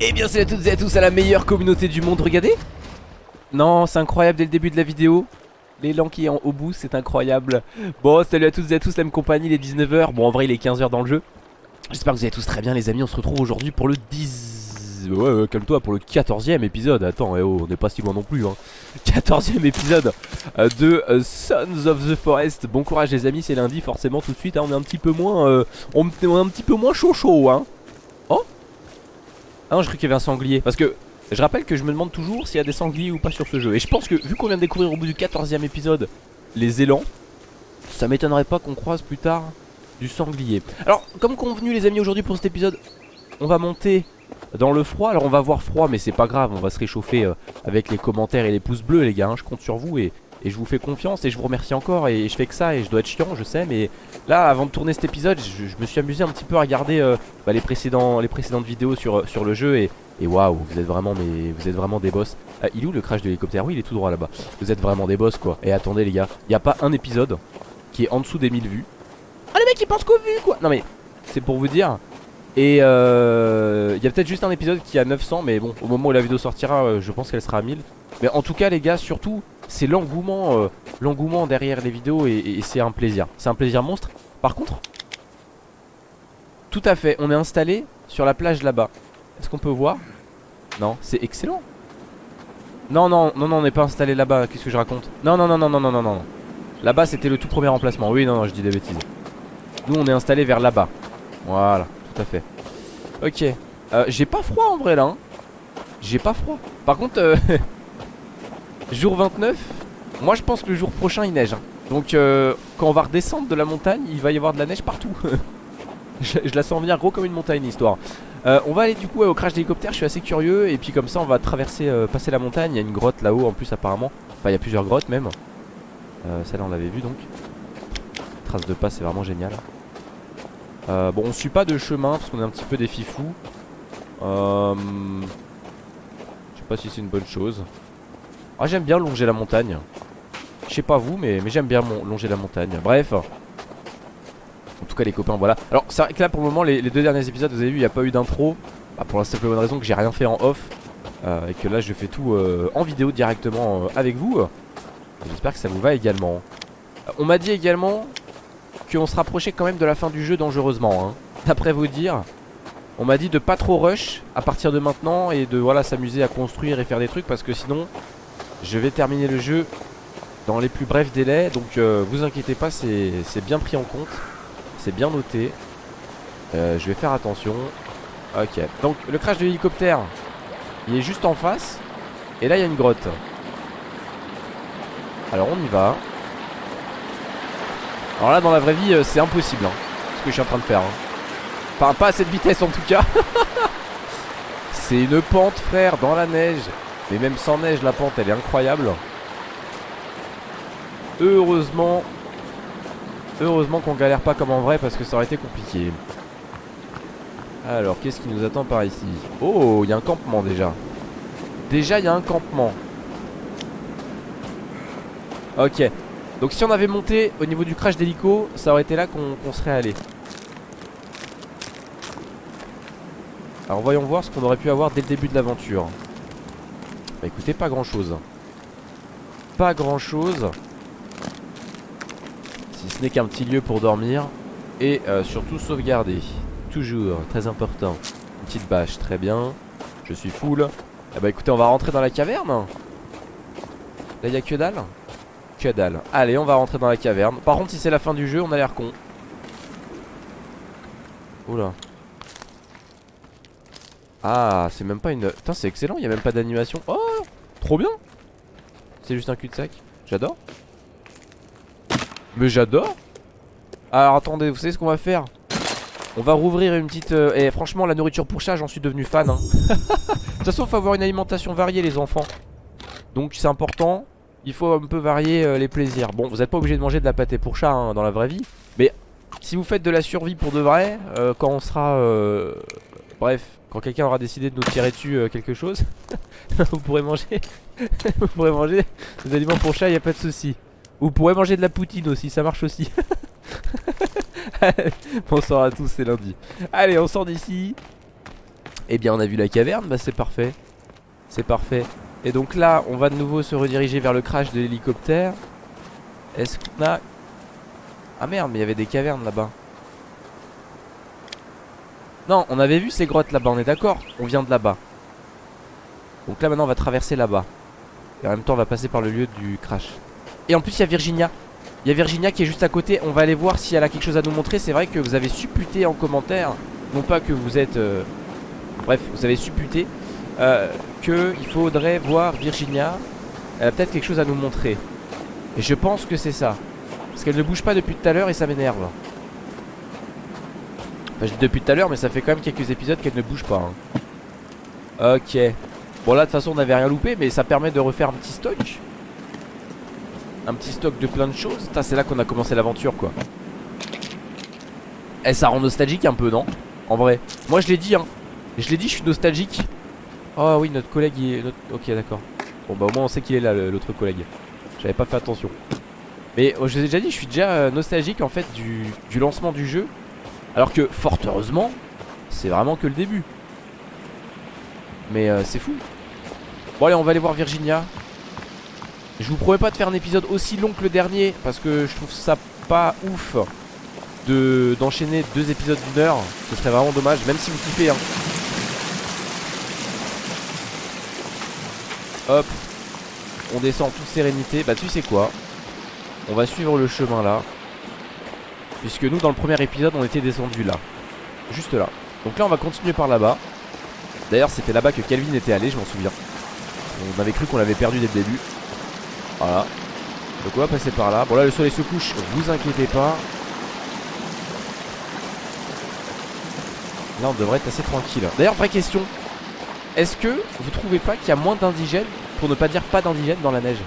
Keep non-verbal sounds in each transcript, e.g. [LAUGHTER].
Eh bien salut à toutes et à tous à la meilleure communauté du monde, regardez. Non, c'est incroyable dès le début de la vidéo L'élan qui est en, au bout, c'est incroyable. Bon, salut à toutes et à tous, la même compagnie, il est 19h Bon, en vrai, il est 15h dans le jeu. J'espère que vous allez tous très bien les amis, on se retrouve aujourd'hui pour le 10... Ouais, calme-toi, pour le 14ème épisode. Attends, eh oh, on n'est pas si loin non plus hein. 14ème épisode euh, de euh, Sons of the Forest. Bon courage les amis, c'est lundi, forcément tout de suite hein, On est un petit peu moins... Euh, on, est un petit peu moins chaud chaud hein Ah non, je crois qu'il y avait un sanglier. Parce que je rappelle que je me demande toujours s'il y a des sangliers ou pas sur ce jeu. Et je pense que vu qu'on vient de découvrir au bout du 14ème épisode Les élans Ça m'étonnerait pas qu'on croise plus tard du sanglier. Alors comme convenu les amis aujourd'hui pour cet épisode On va monter dans le froid. Alors on va voir froid mais c'est pas grave On va se réchauffer euh, avec les commentaires et les pouces bleus les gars hein. Je compte sur vous et, et je vous fais confiance et je vous remercie encore. Et je fais que ça et je dois être chiant je sais Mais là avant de tourner cet épisode Je, me suis amusé un petit peu à regarder euh, bah, les, les précédentes vidéos sur, sur le jeu Et, et waouh vous êtes vraiment mais vous êtes vraiment des boss. Ah, Il est où le crash de l'hélicoptère? Oui il est tout droit là-bas. Vous êtes vraiment des boss quoi. Et attendez les gars Il n'y a pas un épisode qui est en dessous des 1000 vues. Ah les mecs ils pensent qu'aux vues quoi. Non mais c'est pour vous dire. Et euh, il y a peut-être juste un épisode qui a 900 Mais bon au moment où la vidéo sortira euh, Je pense qu'elle sera à 1000 Mais en tout cas les gars surtout C'est l'engouement euh, L'engouement derrière les vidéos Et, c'est un plaisir. C'est un plaisir monstre. Par contre Tout à fait on est installé sur la plage là-bas. Est-ce qu'on peut voir? Non c'est excellent. Non non non non on n'est pas installé là-bas. Qu'est-ce que je raconte? Non non non non non non non non. Là-bas c'était le tout premier emplacement. Oui non non je dis des bêtises. Nous on est installé vers là-bas. Voilà tout à fait. Ok. Euh, J'ai pas froid en vrai là hein. J'ai pas froid. Par contre euh, [LAUGHS] Jour 29 Moi je pense que le jour prochain il neige hein. Donc euh, quand on va redescendre de la montagne Il va y avoir de la neige partout. [LAUGHS] Je, la sens venir gros comme une montagne l'histoire. Euh, On va aller du coup au crash d'hélicoptère Je suis assez curieux Et puis comme ça on va traverser euh, Passer la montagne. Il y a une grotte là-haut en plus apparemment. Enfin il y a plusieurs grottes même. Euh, Celle-là on l'avait vu donc. Trace de pas c'est vraiment génial euh, bon on suit pas de chemin parce qu'on est un petit peu des fifous. Je sais pas si c'est une bonne chose Ah j'aime bien longer la montagne. Je sais pas vous mais, j'aime bien longer la montagne. Bref. En tout cas les copains voilà. Alors c'est vrai que là pour le moment les, les deux derniers épisodes vous avez vu il n'y a pas eu d'intro. Bah, Pour la simple bonne raison que j'ai rien fait en off euh, Et que là je fais tout euh, en vidéo directement euh, avec vous. J'espère que ça vous va également. On m'a dit également qu'on se rapprochait quand même de la fin du jeu dangereusement hein. D'après vous dire On m'a dit de pas trop rush à partir de maintenant Et de voilà s'amuser à construire et faire des trucs Parce que sinon je vais terminer le jeu Dans les plus brefs délais Donc euh, vous inquiétez pas c'est bien pris en compte C'est bien noté. Euh, Je vais faire attention. Ok. Donc le crash de l'hélicoptère Il est juste en face Et là il y a une grotte. Alors on y va. Alors là dans la vraie vie euh, c'est impossible hein, Ce que je suis en train de faire hein. Enfin pas à cette vitesse en tout cas. [LAUGHS] C'est une pente frère dans la neige Mais même sans neige la pente elle est incroyable. Heureusement Heureusement qu'on galère pas comme en vrai Parce que ça aurait été compliqué. Alors qu'est-ce qui nous attend par ici? Oh il y a un campement déjà. Déjà il y a un campement. Ok. Donc si on avait monté au niveau du crash d'hélico Ça aurait été là qu'on qu serait allé. Alors voyons voir ce qu'on aurait pu avoir dès le début de l'aventure Bah écoutez pas grand chose Pas grand chose Si ce n'est qu'un petit lieu pour dormir. Et euh, surtout sauvegarder. Toujours, très important. Une petite bâche, très bien. Je suis full. Eh bah écoutez on va rentrer dans la caverne. Là y'a que dalle? Que dalle. Allez on va rentrer dans la caverne. Par contre si c'est la fin du jeu on a l'air con. Oula. Ah c'est même pas une Putain c'est excellent. Il y a même pas d'animation. Oh trop bien. C'est juste un cul-de-sac. J'adore. Mais j'adore. Alors attendez vous savez ce qu'on va faire? On va rouvrir une petite... Euh... Et franchement la nourriture pour chat j'en suis devenu fan hein. [LAUGHS] De toute façon faut avoir une alimentation variée les enfants. Donc c'est important. Il faut un peu varier euh, les plaisirs. Bon vous n'êtes pas obligé de manger de la pâté pour chat hein, dans la vraie vie. Mais si vous faites de la survie pour de vrai euh, Quand on sera euh, Bref quand quelqu'un aura décidé de nous tirer dessus euh, quelque chose [LAUGHS] Vous pourrez manger. [LAUGHS] Vous pourrez manger des aliments pour chat y a pas de souci. Vous pourrez manger de la poutine aussi ça marche aussi. [LAUGHS] Bonsoir à tous c'est lundi. Allez on sort d'ici. Eh bien on a vu la caverne, bah c'est parfait. C'est parfait. Et donc là on va de nouveau se rediriger vers le crash de l'hélicoptère. Est-ce qu'on a... Ah merde mais il y avait des cavernes là-bas Non on avait vu ces grottes là-bas on est d'accord On vient de là-bas. Donc là maintenant on va traverser là-bas. Et en même temps on va passer par le lieu du crash. Et en plus il y a Virginia. Il y a Virginia qui est juste à côté. On va aller voir si elle a quelque chose à nous montrer. C'est vrai que vous avez supputé en commentaire Non pas que vous êtes euh, Bref vous avez supputé euh, Qu'il faudrait voir Virginia. Elle a peut-être quelque chose à nous montrer. Et je pense que c'est ça. Parce qu'elle ne bouge pas depuis tout à l'heure et ça m'énerve Enfin je dis depuis tout à l'heure mais ça fait quand même quelques épisodes qu'elle ne bouge pas hein. Ok. Bon là de toute façon on n'avait rien loupé Mais ça permet de refaire un petit stock. Un petit stock de plein de choses. C'est là qu'on a commencé l'aventure quoi. Eh ça rend nostalgique un peu non? En vrai. Moi je l'ai dit hein. Je l'ai dit je suis nostalgique. Oh oui notre collègue il est... Ok d'accord. Bon bah au moins on sait qu'il est là l'autre collègue. J'avais pas fait attention. Mais oh, je vous ai déjà dit je suis déjà euh, nostalgique en fait du, du lancement du jeu Alors que fort heureusement C'est vraiment que le début. Mais euh, c'est fou. Bon allez on va aller voir Virginia. Je vous promets pas de faire un épisode aussi long que le dernier Parce que je trouve ça pas ouf de D'enchaîner deux épisodes d'une heure. Ce serait vraiment dommage Même si vous kiffez hein. Hop. On descend en toute sérénité. Bah tu sais quoi? On va suivre le chemin là Puisque nous dans le premier épisode on était descendu là Juste là Donc là on va continuer par là-bas D'ailleurs c'était là-bas que Calvin était allé je m'en souviens On avait cru qu'on l'avait perdu dès le début voilà. Donc on va passer par là. Bon là le soleil se couche, vous inquiétez pas. Là on devrait être assez tranquille. D'ailleurs vraie question. Est-ce que vous trouvez pas qu'il y a moins d'indigènes, pour ne pas dire pas d'indigènes dans la neige?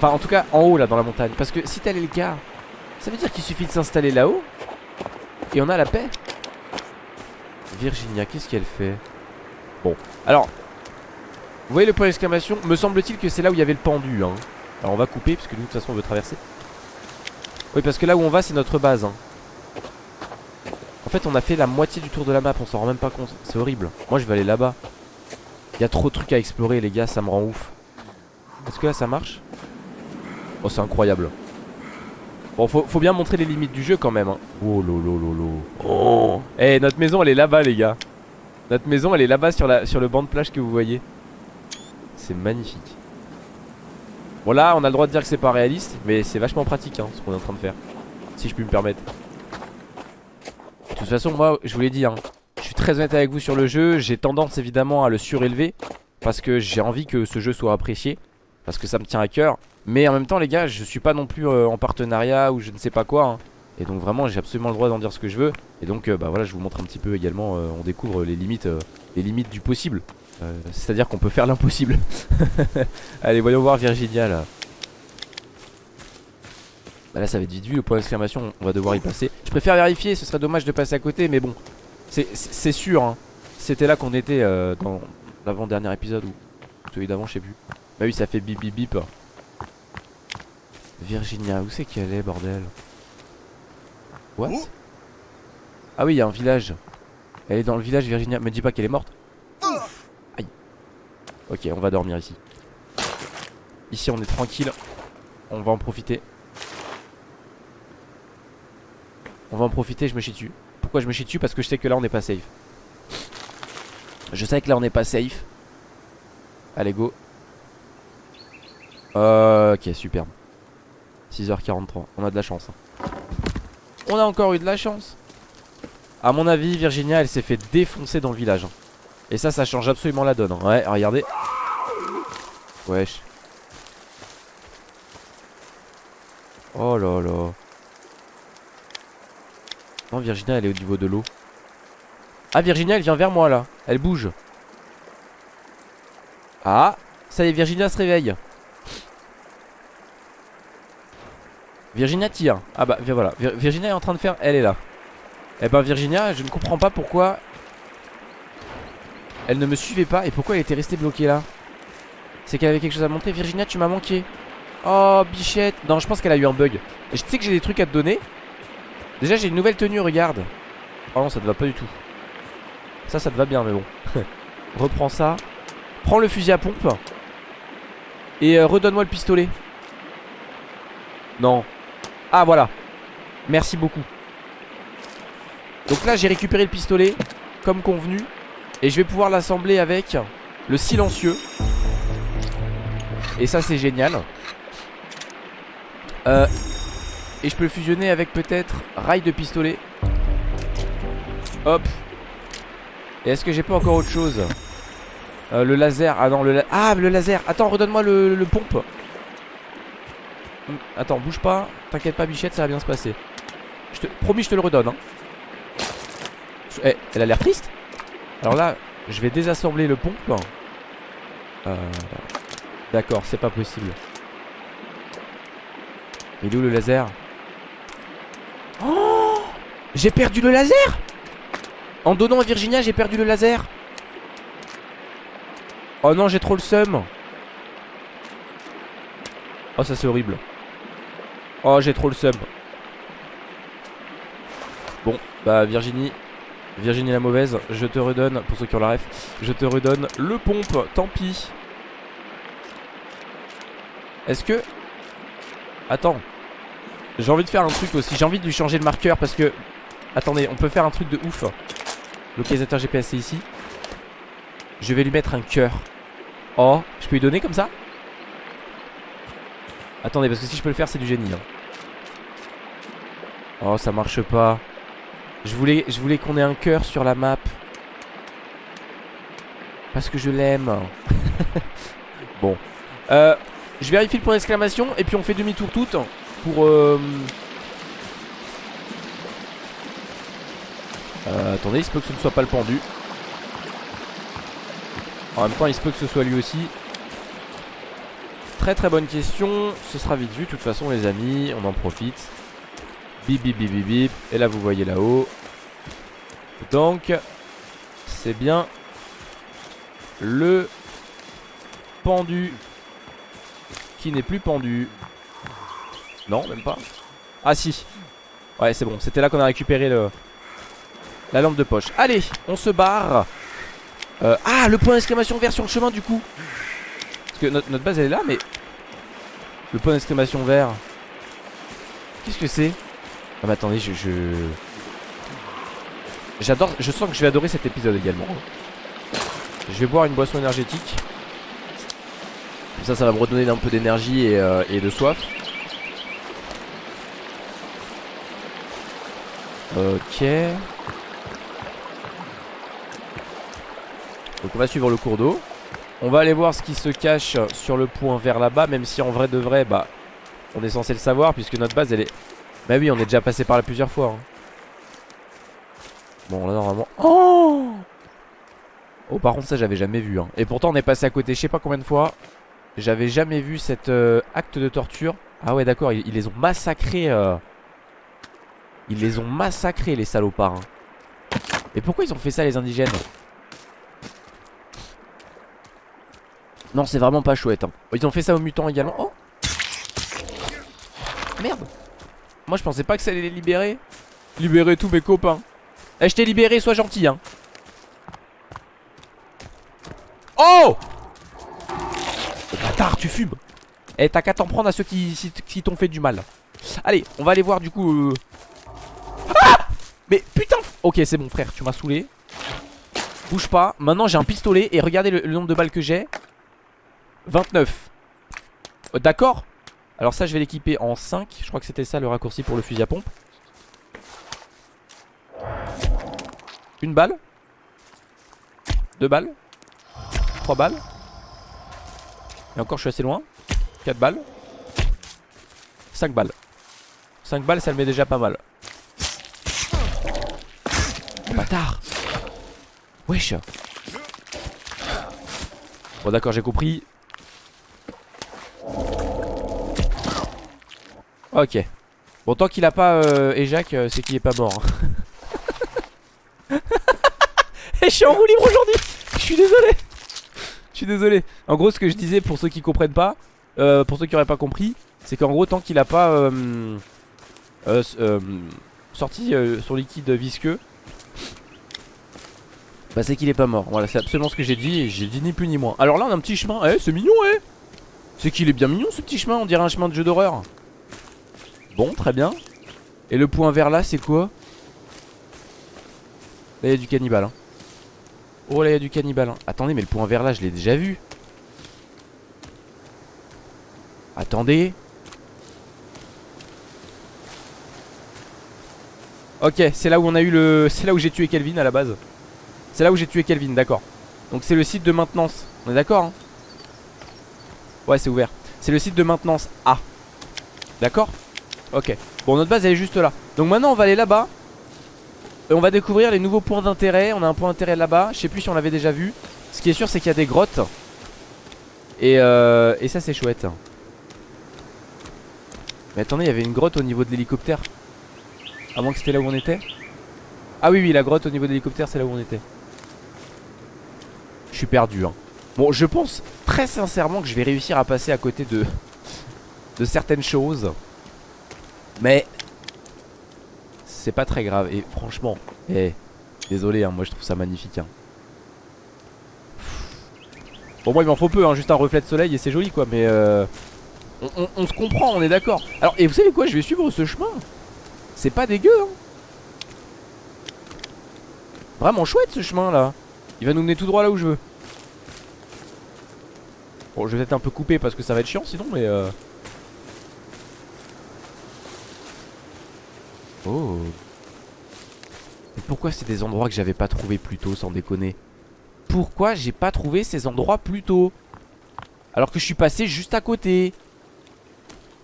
Enfin en tout cas en haut là dans la montagne. Parce que si t'as les gars, ça veut dire qu'il suffit de s'installer là-haut. Et on a la paix. Virginia, qu'est-ce qu'elle fait? Bon, alors vous voyez le point d'exclamation? Me semble-t-il que c'est là où il y avait le pendu hein. Alors on va couper parce que nous de toute façon on veut traverser Oui parce que là où on va c'est notre base hein. En fait on a fait la moitié du tour de la map On s'en rend même pas compte C'est horrible Moi je vais aller là-bas Il y a trop de trucs à explorer les gars ça me rend ouf Est-ce que là ça marche? Oh c'est incroyable. Bon faut, faut, bien montrer les limites du jeu quand même hein. Oh lolo lolo Oh. Eh notre maison elle est là-bas les gars. Notre maison elle est là-bas sur, la, sur le banc de plage que vous voyez. C'est magnifique. Bon là on a le droit de dire que c'est pas réaliste Mais c'est vachement pratique hein, ce qu'on est en train de faire. Si je puis me permettre. De toute façon moi je vous l'ai dit hein, Je suis très honnête avec vous sur le jeu. J'ai tendance évidemment à le surélever Parce que j'ai envie que ce jeu soit apprécié Parce que ça me tient à cœur Mais en même temps les gars je suis pas non plus euh, en partenariat Ou je ne sais pas quoi hein. Et donc vraiment j'ai absolument le droit d'en dire ce que je veux Et donc euh, bah voilà je vous montre un petit peu également euh, On découvre les limites, les limites du possible euh, c'est-à-dire qu'on peut faire l'impossible. [LAUGHS] Allez, voyons voir Virginia là. Bah là, ça va être vite vu. Le point d'exclamation, on va devoir y passer. Je préfère vérifier, ce serait dommage de passer à côté, mais bon, c'est sûr. Hein. C'était là qu'on était dans l'avant-dernier épisode ou celui d'avant, je sais plus. Bah oui, ça fait bip bip bip. Virginia, où c'est qu'elle est, bordel What Ah oui, il y a un village. Elle est dans le village, Virginia. Me dis pas qu'elle est morte. Ok, on va dormir ici. Ici, on est tranquille. On va en profiter. On va en profiter, je me chie dessus. Pourquoi je me chie dessus? Parce que je sais que là, on n'est pas safe. Je sais que là, on n'est pas safe. Allez, go. Ok, superbe. 6h43. On a de la chance. Hein. On a encore eu de la chance. À mon avis, Virginia, elle s'est fait défoncer dans le village. Hein. Et ça, ça change absolument la donne. Hein. Ouais, regardez. Wesh. Oh là là. Non, Virginia, elle est au niveau de l'eau. Ah, Virginia, elle vient vers moi là. Elle bouge. Ah, ça y est, Virginia se réveille. Virginia tire. Ah bah, voilà. Virginia est en train de faire. Elle est là. Eh ben, Virginia, je ne comprends pas pourquoi elle ne me suivait pas et pourquoi elle était restée bloquée là. C'est qu'elle avait quelque chose à montrer. Virginia tu m'as manqué. Oh bichette. Non je pense qu'elle a eu un bug. Et je sais que j'ai des trucs à te donner. Déjà j'ai une nouvelle tenue regarde. Oh non ça te va pas du tout. Ça ça te va bien mais bon. [LAUGHS] Reprends ça. Prends le fusil à pompe. Et euh, redonne-moi le pistolet. Non Ah voilà. Merci beaucoup. Donc là j'ai récupéré le pistolet Comme convenu. Et je vais pouvoir l'assembler avec Le silencieux. Et ça c'est génial. Euh, Et je peux le fusionner avec peut-être Rail de pistolet. Hop. Et est-ce que j'ai pas encore autre chose? Euh, Le laser. Ah non le la... Ah le laser. Attends redonne-moi le, le, pompe hum, Attends bouge pas. T'inquiète pas bichette ça va bien se passer. Je te... Promis je te le redonne hein. Eh elle a l'air triste. Alors là je vais désassembler le pompe. Euh... D'accord c'est pas possible. Il est où le laser? Oh! J'ai perdu le laser! En donnant à Virginia j'ai perdu le laser! Oh non j'ai trop le seum. Oh ça c'est horrible Oh j'ai trop le seum Bon bah Virginie Virginie la mauvaise Je te redonne Pour ceux qui ont la ref Je te redonne le pompe Tant pis. Est-ce que Attends J'ai envie de faire un truc aussi J'ai envie de lui changer le marqueur parce que Attendez on peut faire un truc de ouf. Localisateur GPS c'est ici. Je vais lui mettre un cœur. Oh, je peux lui donner comme ça? Attendez, parce que si je peux le faire, c'est du génie. Hein. Oh, ça marche pas. Je voulais, qu'on ait un cœur sur la map. Parce que je l'aime. [LAUGHS] bon. Euh, je vérifie le point d'exclamation et puis on fait demi-tour toutes pour... Euh... Euh, attendez, il se peut que ce ne soit pas le pendu. En même temps il se peut que ce soit lui aussi Très très bonne question. Ce sera vite vu. De toute façon les amis On en profite. Bip bip bip bip bip. Et là vous voyez là-haut. Donc C'est bien Le Pendu Qui n'est plus pendu. Non même pas. Ah si. Ouais c'est bon. C'était là qu'on a récupéré le La lampe de poche. Allez on se barre. Euh, ah, le point d'exclamation vert sur le chemin du coup. Que notre, base elle est là, mais. Le point d'exclamation vert. Qu'est-ce que c'est? Ah, mais attendez, je. Sens que je vais adorer cet épisode également. Je vais boire une boisson énergétique. Comme ça, ça va me redonner un peu d'énergie et, euh, et de soif. Ok. Donc on va suivre le cours d'eau On va aller voir ce qui se cache sur le point vers là-bas Même si en vrai de vrai bah On est censé le savoir puisque notre base elle est Bah oui on est déjà passé par là plusieurs fois hein. Bon là normalement Oh Oh par contre ça j'avais jamais vu hein. Et pourtant on est passé à côté je sais pas combien de fois J'avais jamais vu cet euh, acte de torture Ah ouais d'accord ils, les ont massacrés euh. Ils les ont massacrés les salopards hein. Et pourquoi ils ont fait ça les indigènes? Non c'est vraiment pas chouette hein. Ils ont fait ça aux mutants également. Oh. Merde. Moi je pensais pas que ça allait les libérer. Libérer tous mes copains. Eh je t'ai libéré sois gentil hein. Oh! Bâtard tu fumes. Eh t'as qu'à t'en prendre à ceux qui, qui t'ont fait du mal. Allez on va aller voir du coup euh... Ah! Mais putain! Ok c'est bon frère tu m'as saoulé. Bouge pas. Maintenant j'ai un pistolet Et regardez le nombre de balles que j'ai 29 euh, D'accord. Alors ça je vais l'équiper en 5 Je crois que c'était ça le raccourci pour le fusil à pompe. Une balle. Deux balles. Trois balles. Et encore je suis assez loin. 4 balles. 5 balles. 5 balles ça le met déjà pas mal. Bâtard. Wesh. Bon d'accord j'ai compris Ok. Bon, tant qu'il a pas euh, Ejac, euh, c'est qu'il est pas mort. Et [LAUGHS] je suis en roue libre aujourd'hui. Je suis désolé. Je suis désolé. En gros, ce que je disais pour ceux qui comprennent pas, euh, pour ceux qui auraient pas compris, c'est qu'en gros, tant qu'il a pas euh, euh, sorti son liquide visqueux, Bah c'est qu'il est pas mort, voilà c'est absolument ce que j'ai dit j'ai dit ni plus ni moins Alors là on a un petit chemin, eh c'est mignon eh C'est qu'il est bien mignon ce petit chemin, on dirait un chemin de jeu d'horreur Bon très bien. Et le point vert là c'est quoi? Là il y a du cannibale hein. Oh là il y a du cannibale hein. Attendez mais le point vert là je l'ai déjà vu. Attendez. Ok c'est là où on a eu le C'est là où j'ai tué Kelvin à la base. C'est là où j'ai tué Kelvin d'accord. Donc c'est le site de maintenance. On est d'accord hein? Ouais c'est ouvert. C'est le site de maintenance A. D'accord? Ok. Bon notre base elle est juste là. Donc maintenant on va aller là-bas. Et on va découvrir les nouveaux points d'intérêt. On a un point d'intérêt là-bas. Je sais plus si on l'avait déjà vu. Ce qui est sûr c'est qu'il y a des grottes. Et, euh, ça c'est chouette. Mais attendez il y avait une grotte au niveau de l'hélicoptère. À moins que c'était là où on était. Ah oui oui la grotte au niveau de l'hélicoptère c'est là où on était. Je suis perdu hein. Bon je pense très sincèrement que je vais réussir à passer à côté De [LAUGHS] certaines choses Mais C'est pas très grave. Et franchement eh, Désolé hein, moi je trouve ça magnifique hein. Bon moi il m'en faut peu hein, Juste un reflet de soleil et c'est joli quoi Mais euh, on, se comprend on est d'accord. Alors et vous savez quoi je vais suivre ce chemin. C'est pas dégueu hein. Vraiment chouette ce chemin là. Il va nous mener tout droit là où je veux. Bon je vais peut-être un peu couper parce que ça va être chiant sinon mais euh... Oh. Mais pourquoi c'est des endroits que j'avais pas trouvé plus tôt sans déconner? Pourquoi j'ai pas trouvé ces endroits plus tôt? Alors que je suis passé juste à côté.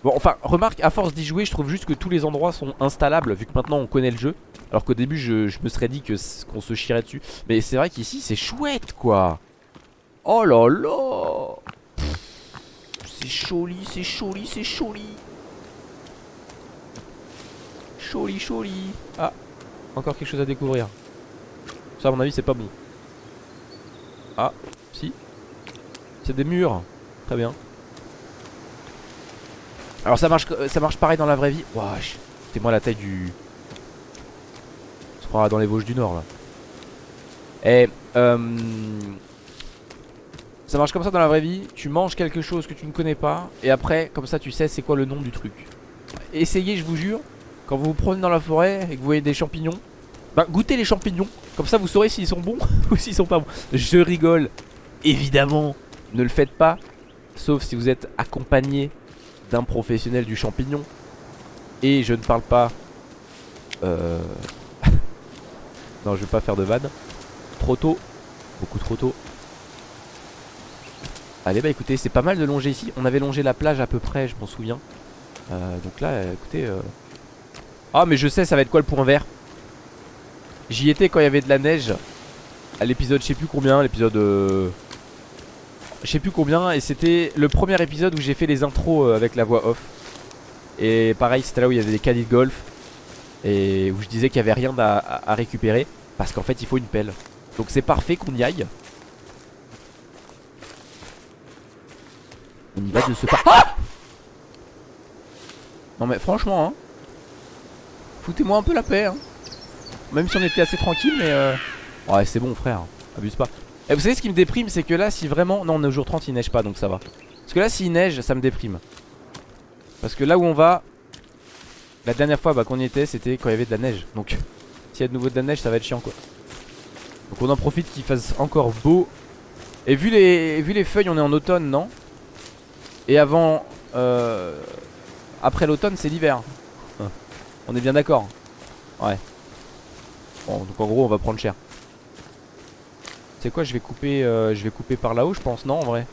Bon enfin remarque à force d'y jouer je trouve juste que tous les endroits sont installables Vu que maintenant on connaît le jeu. Alors qu'au début je, me serais dit qu'on se chierait dessus. Mais c'est vrai qu'ici c'est chouette quoi. Oh là là. C'est joli, c'est joli, c'est joli Joli, joli Ah, encore quelque chose à découvrir Ça à mon avis c'est pas bon Ah, si C'est des murs Très bien alors ça marche, ça marche pareil dans la vraie vie. Wesh, c'est moi la taille du. On se croira dans les Vosges du Nord là. Et euh, ça marche comme ça dans la vraie vie. Tu manges quelque chose que tu ne connais pas. Et après, comme ça, tu sais c'est quoi le nom du truc. Essayez, je vous jure. Quand vous vous promenez dans la forêt et que vous voyez des champignons, bah goûtez les champignons. Comme ça, vous saurez s'ils sont bons [LAUGHS] ou s'ils sont pas bons. Je rigole. Évidemment, ne le faites pas. Sauf si vous êtes accompagné d'un professionnel du champignon. Et je ne parle pas... Euh... [LAUGHS] non, je vais pas faire de vanne. Trop tôt. Beaucoup trop tôt. Allez, bah écoutez, c'est pas mal de longer ici. On avait longé la plage à peu près, je m'en souviens. Euh, donc là, écoutez... Euh... Ah, mais je sais, ça va être quoi le point vert? J'y étais quand il y avait de la neige. À l'épisode, je sais plus combien, l'épisode... Euh je sais plus combien et c'était le premier épisode où j'ai fait les intros euh, avec la voix off. Et pareil c'était là où il y avait des caddies de golf et où je disais qu'il y avait rien à, récupérer parce qu'en fait il faut une pelle. Donc c'est parfait qu'on y aille. On y va de ce pas ah non mais franchement hein, foutez-moi un peu la paix hein. même si on était assez tranquille mais euh... ouais c'est bon frère. Abuse pas. Et vous savez ce qui me déprime c'est que là si vraiment Non on est au jour 30 il neige pas donc ça va. Parce que là s'il neige ça me déprime. Parce que là où on va La dernière fois bah, qu'on y était c'était quand il y avait de la neige. Donc [LAUGHS] s'il y a de nouveau de la neige ça va être chiant quoi. Donc on en profite qu'il fasse encore beau. Et vu les, vu les feuilles on est en automne non? Et avant euh, Après l'automne c'est l'hiver On est bien d'accord. Ouais. Bon donc en gros on va prendre cher. C'est quoi je vais couper euh, Je vais couper par là-haut je pense non en vrai?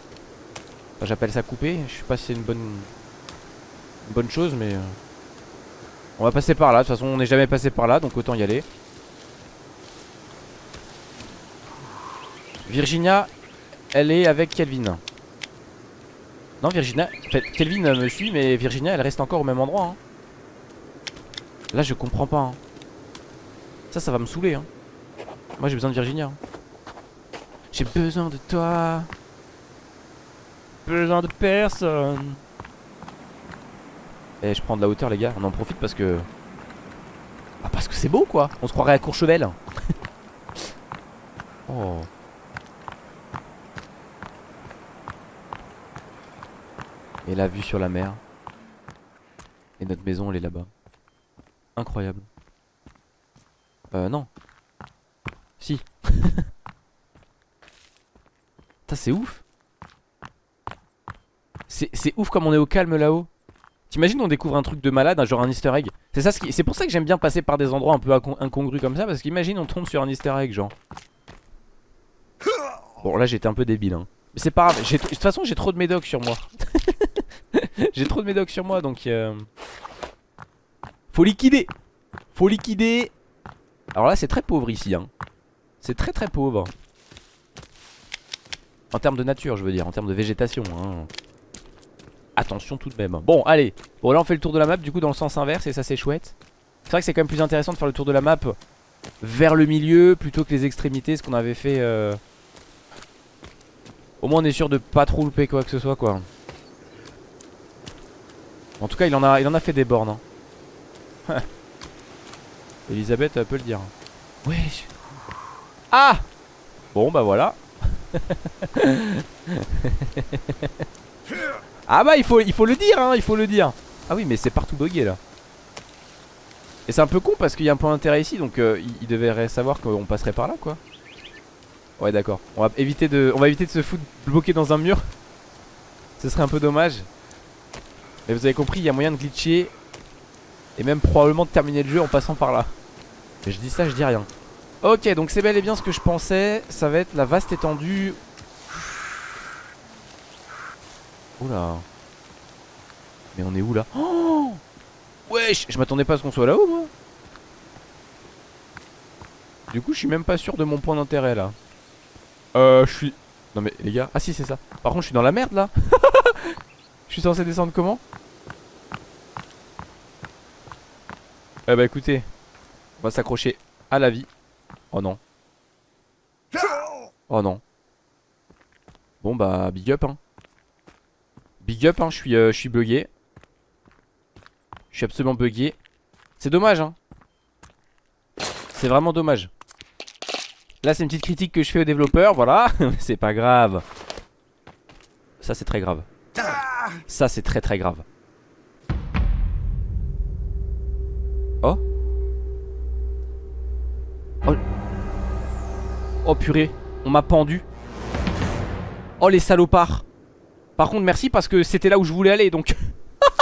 J'appelle ça couper Je sais pas si c'est une bonne bonne chose mais euh, On va passer par là. De toute façon on n'est jamais passé par là donc autant y aller. Virginia Elle est avec Kelvin. Non Virginia En fait Kelvin me suit mais Virginia elle reste encore au même endroit hein. Là je comprends pas hein. Ça ça va me saouler hein. Moi j'ai besoin de Virginia. J'ai besoin de toi. Besoin de personne. Et eh, je prends de la hauteur les gars, on en profite parce que... Ah parce que c'est beau quoi On se croirait à Courchevel [LAUGHS] Oh. Et la vue sur la mer. Et notre maison elle est là-bas. Incroyable. Euh non. Si. [LAUGHS] c'est ouf. C'est ouf comme on est au calme là-haut. T'imagines on découvre un truc de malade, genre un easter egg c'est pour ça que j'aime bien passer par des endroits un peu incongrus comme ça Parce qu'imagine on tombe sur un easter egg genre Bon là j'étais un peu débile hein. Mais c'est pas grave, de toute façon j'ai trop de médocs sur moi [LAUGHS] J'ai trop de médocs sur moi donc euh... Faut liquider. Faut liquider. Alors là c'est très pauvre ici hein. C'est très très pauvre. En termes de nature je veux dire, en termes de végétation hein. Attention tout de même. Bon allez, bon là on fait le tour de la map du coup dans le sens inverse et ça c'est chouette. C'est vrai que c'est quand même plus intéressant de faire le tour de la map vers le milieu plutôt que les extrémités ce qu'on avait fait euh... Au moins on est sûr de pas trop louper quoi que ce soit quoi. En tout cas il en a, il en a fait des bornes hein. [LAUGHS] Elisabeth peut le dire. Wesh. Ah! Bon bah voilà. [LAUGHS] Ah bah il faut, il faut le dire hein, il faut le dire. Ah oui mais c'est partout bugué là. Et c'est un peu con parce qu'il y a un point d'intérêt ici Donc euh, il, devrait savoir qu'on passerait par là quoi. Ouais d'accord. On va éviter de, on va éviter de se foutre bloqué dans un mur. Ce serait un peu dommage. Mais vous avez compris il y a moyen de glitcher Et même probablement de terminer le jeu en passant par là. Mais je dis ça je dis rien. Ok donc c'est bel et bien ce que je pensais. Ça va être la vaste étendue. Oula. Mais on est où là? Oh! Wesh! Je m'attendais pas à ce qu'on soit là-haut moi. Du coup je suis même pas sûr de mon point d'intérêt là. Euh je suis Non mais les gars. Ah si c'est ça. Par contre je suis dans la merde là. [LAUGHS] Je suis censé descendre comment? Eh bah écoutez On va s'accrocher à la vie Oh non Oh non Bon bah big up hein Big up, hein, je suis, euh, je suis bugué. Je suis absolument bugué. C'est dommage, hein. C'est vraiment dommage. Là, c'est une petite critique que je fais aux développeurs, voilà. [LAUGHS] c'est pas grave. Ça, c'est très grave. Ça, c'est très très grave. Oh. Oh. Oh purée, on m'a pendu. Oh les salopards. Par contre merci parce que c'était là où je voulais aller donc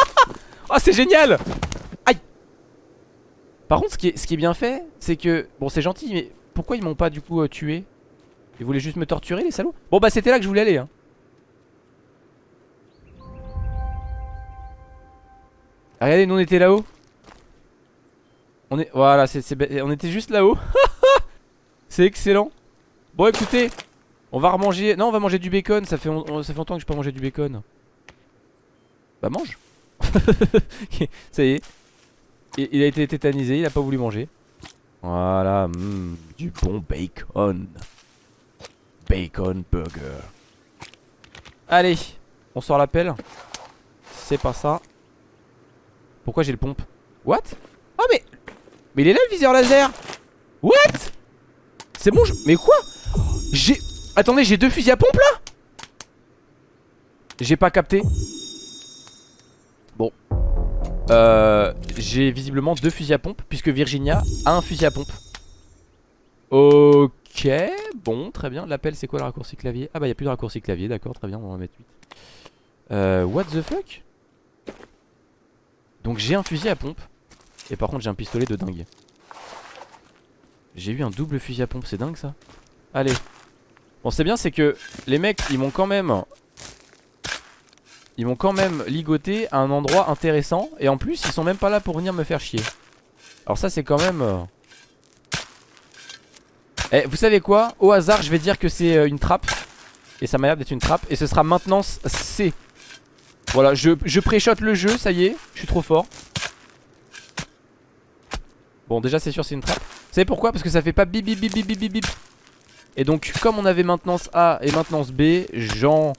[LAUGHS] Oh c'est génial Aïe Par contre ce qui est, ce qui est bien fait C'est que Bon c'est gentil mais pourquoi ils m'ont pas du coup euh, tué? Ils voulaient juste me torturer les salauds? Bon bah c'était là que je voulais aller hein. Regardez nous on était là-haut On est Voilà on était juste là-haut [LAUGHS] C'est excellent Bon écoutez on va remanger. Non, on va manger du bacon. Ça fait, longtemps que je peux manger du bacon. Bah, mange. [LAUGHS] ça y est. Il, a été tétanisé. Il a pas voulu manger. Voilà. Hmm, du bon bacon. Bacon burger. Allez. On sort la pelle. C'est pas ça. Pourquoi j'ai le pompe? What? Oh, mais. Mais il est là le viseur laser. What C'est bon, je... Mais quoi J'ai. Attendez, j'ai deux fusils à pompe là J'ai pas capté. Bon. Euh, j'ai visiblement deux fusils à pompe puisque Virginia a un fusil à pompe. Ok, bon, très bien. L'appel, c'est quoi le raccourci clavier? Ah bah, il a plus de raccourci clavier, d'accord, très bien, on va mettre 8. Euh, what the fuck? Donc j'ai un fusil à pompe. Et par contre, j'ai un pistolet de dingue. J'ai eu un double fusil à pompe, c'est dingue ça. Allez, Bon c'est bien c'est que les mecs ils m'ont quand même Ils m'ont quand même ligoté à un endroit intéressant. Et en plus ils sont même pas là pour venir me faire chier. Alors ça c'est quand même euh, Eh vous savez quoi? Au hasard je vais dire que c'est euh, une trappe. Et ça m'a l'air d'être une trappe. Et ce sera maintenance C. Voilà je, je pré-shot le jeu ça y est. Je suis trop fort Bon déjà c'est sûr c'est une trappe. Vous savez pourquoi? Parce que ça fait pas bip bip bip bip bip bip et donc comme on avait maintenance A et maintenance B J'en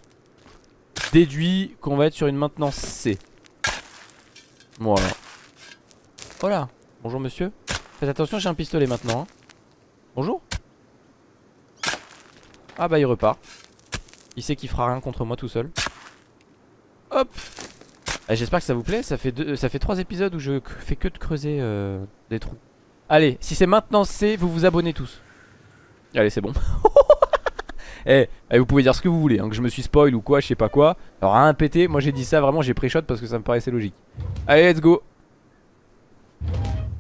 déduis qu'on va être sur une maintenance C. Voilà. Voilà. Bonjour monsieur. Faites attention j'ai un pistolet maintenant hein. Bonjour. Ah bah il repart. Il sait qu'il fera rien contre moi tout seul. Hop J'espère que ça vous plaît, ça fait, deux, ça fait trois épisodes où je fais que de creuser euh, des trous. Allez, si c'est maintenant c'est, vous vous abonnez tous. Allez, c'est bon. [LAUGHS] eh, eh, vous pouvez dire ce que vous voulez, hein, que je me suis spoil ou quoi, je sais pas quoi. Alors, un pété, moi j'ai dit ça, vraiment, j'ai pré-shot parce que ça me paraissait logique. Allez, let's go.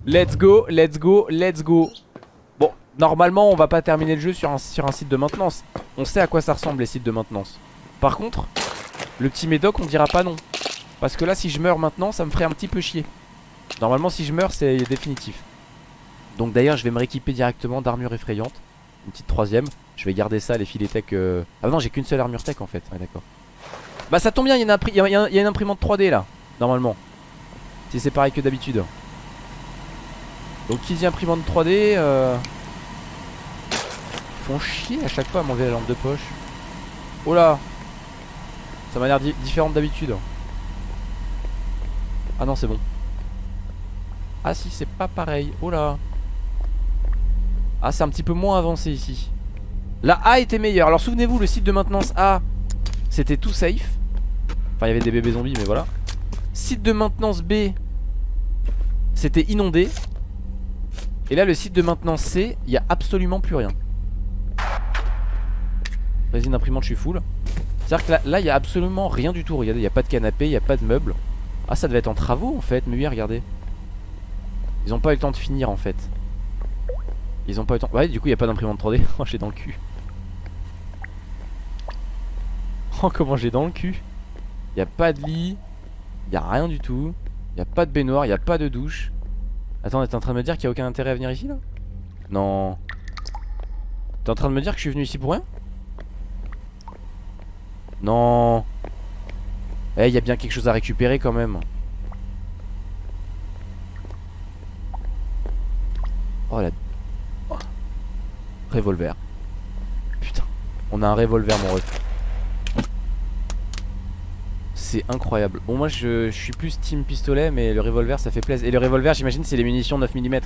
Let's go, let's go, let's go. Bon, normalement, on va pas terminer le jeu sur un, sur un site de maintenance. On sait à quoi ça ressemble les sites de maintenance. Par contre, le petit médoc, on dira pas non. Parce que là, si je meurs maintenant, ça me ferait un petit peu chier. Normalement, si je meurs, c'est définitif. Donc d'ailleurs, je vais me rééquiper directement d'armure effrayante. Une petite troisième. Je vais garder ça, les filets tech. Euh... Ah non, j'ai qu'une seule armure tech en fait. Bah ça tombe bien, il y, a une imprimante 3D là, normalement. Si c'est pareil que d'habitude. Donc qui dit imprimante 3D euh... Ils font chier à chaque fois à m'enlever la lampe de poche. Oh là Ça m'a l'air différent d'habitude. Ah non c'est bon. Ah si c'est pas pareil. Oh là. Ah c'est un petit peu moins avancé ici. La A était meilleure. Alors souvenez-vous le site de maintenance A C'était tout safe. Enfin il y avait des bébés zombies mais voilà. Site de maintenance B C'était inondé. Et là le site de maintenance C Il y a absolument plus rien. Résine imprimante je suis full. C'est-à-dire que là il y a absolument rien du tout. Regardez il n'y a pas de canapé, il n'y a pas de meubles Ah ça devait être en travaux en fait Mais oui regardez Ils ont pas eu le temps de finir en fait ils ont pas eu temps. Ouais, du coup, il a pas d'imprimante 3D. [LAUGHS] Oh, j'ai dans le cul. Oh, comment j'ai dans le cul. Il a pas de lit. Il a rien du tout. Il a pas de baignoire, il a pas de douche. Attends, t'es en train de me dire qu'il y a aucun intérêt à venir ici là? Non. T'es en train de me dire que je suis venu ici pour rien? Non. Eh, il y a bien quelque chose à récupérer quand même. Oh la Revolver. Putain. On a un revolver, mon ref. C'est incroyable. Bon, moi, je, suis plus team pistolet, mais le revolver, ça fait plaisir. Et le revolver, j'imagine, c'est les munitions 9 mm.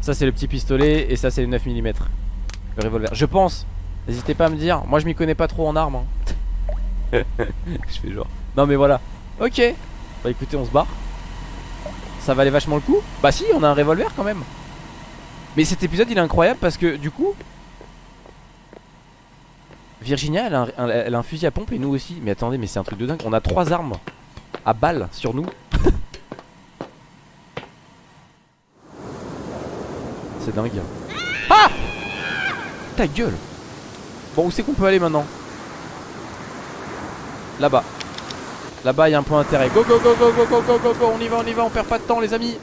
Ça, c'est le petit pistolet, et ça, c'est les 9 mm. Le revolver. Je pense. N'hésitez pas à me dire. Moi, je m'y connais pas trop en armes. Hein. [LAUGHS] je fais genre. Non, mais voilà. Ok. Bah, écoutez, on se barre. Ça valait vachement le coup. Bah, si, on a un revolver quand même. Mais cet épisode il est incroyable parce que du coup Virginia elle a, un, fusil à pompe et nous aussi Mais attendez mais c'est un truc de dingue On a trois armes à balles sur nous [LAUGHS] C'est dingue Ah Ta gueule Bon où c'est qu'on peut aller maintenant? Là-bas. Là-bas il y a un point d'intérêt. Go go go go go go go go go. On y va on y va on perd pas de temps les amis.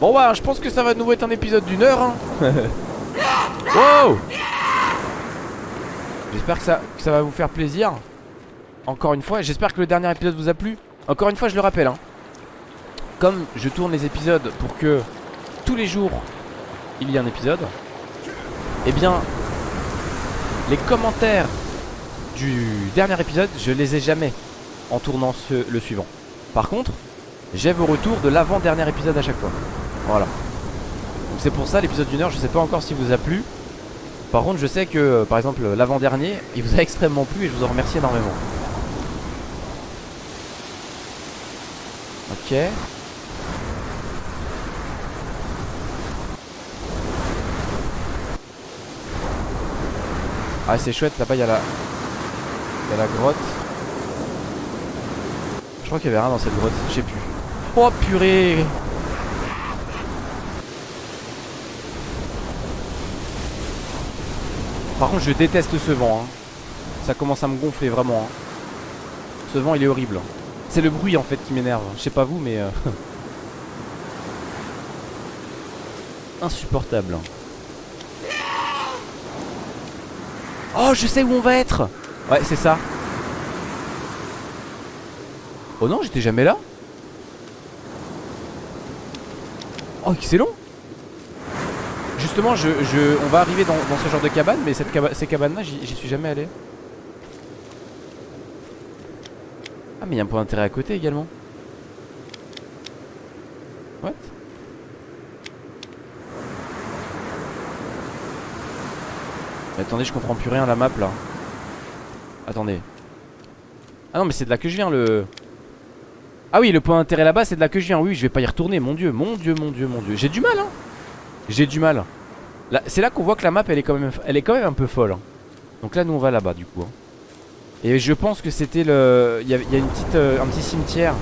Bon bah je pense que ça va de nouveau être un épisode d'une heure hein. [LAUGHS] Wow. J'espère que ça, que ça va vous faire plaisir. Encore une fois J'espère que le dernier épisode vous a plu. Encore une fois je le rappelle hein. Comme je tourne les épisodes pour que Tous les jours Il y ait un épisode Eh bien Les commentaires Du dernier épisode Je les ai jamais En tournant le suivant. Par contre j'ai vos retours de l'avant-dernier épisode à chaque fois. Voilà. Donc c'est pour ça l'épisode d'une heure je sais pas encore si vous a plu. Par contre je sais que par exemple l'avant-dernier Il vous a extrêmement plu et je vous en remercie énormément. Ok. Ah c'est chouette là-bas il y a la Il y a la grotte. Je crois qu'il y avait rien dans cette grotte Je sais plus. Oh purée. Par contre je déteste ce vent hein. Ça commence à me gonfler vraiment hein. Ce vent il est horrible. C'est le bruit en fait qui m'énerve. Je sais pas vous mais euh, [LAUGHS] Insupportable. Oh je sais où on va être Ouais c'est ça Oh non j'étais jamais là Oh c'est long justement, je, on va arriver dans, ce genre de cabane, mais cette ces cabanes-là, j'y suis jamais allé. Ah, mais il y a un point d'intérêt à côté également. What? Attendez, je comprends plus rien la map là. Attendez. Ah non, mais c'est de là que je viens le. Ah oui, le point d'intérêt là-bas, c'est de là que je viens. Oui, je vais pas y retourner. Mon dieu, mon dieu, mon dieu, mon dieu. J'ai du mal, hein. J'ai du mal. C'est là qu'on voit que la map, elle est quand même, elle est quand même un peu folle. hein. Donc là, nous, on va là-bas, du coup. hein. Et je pense que c'était le. Il y, a, une petite, euh, un petit cimetière.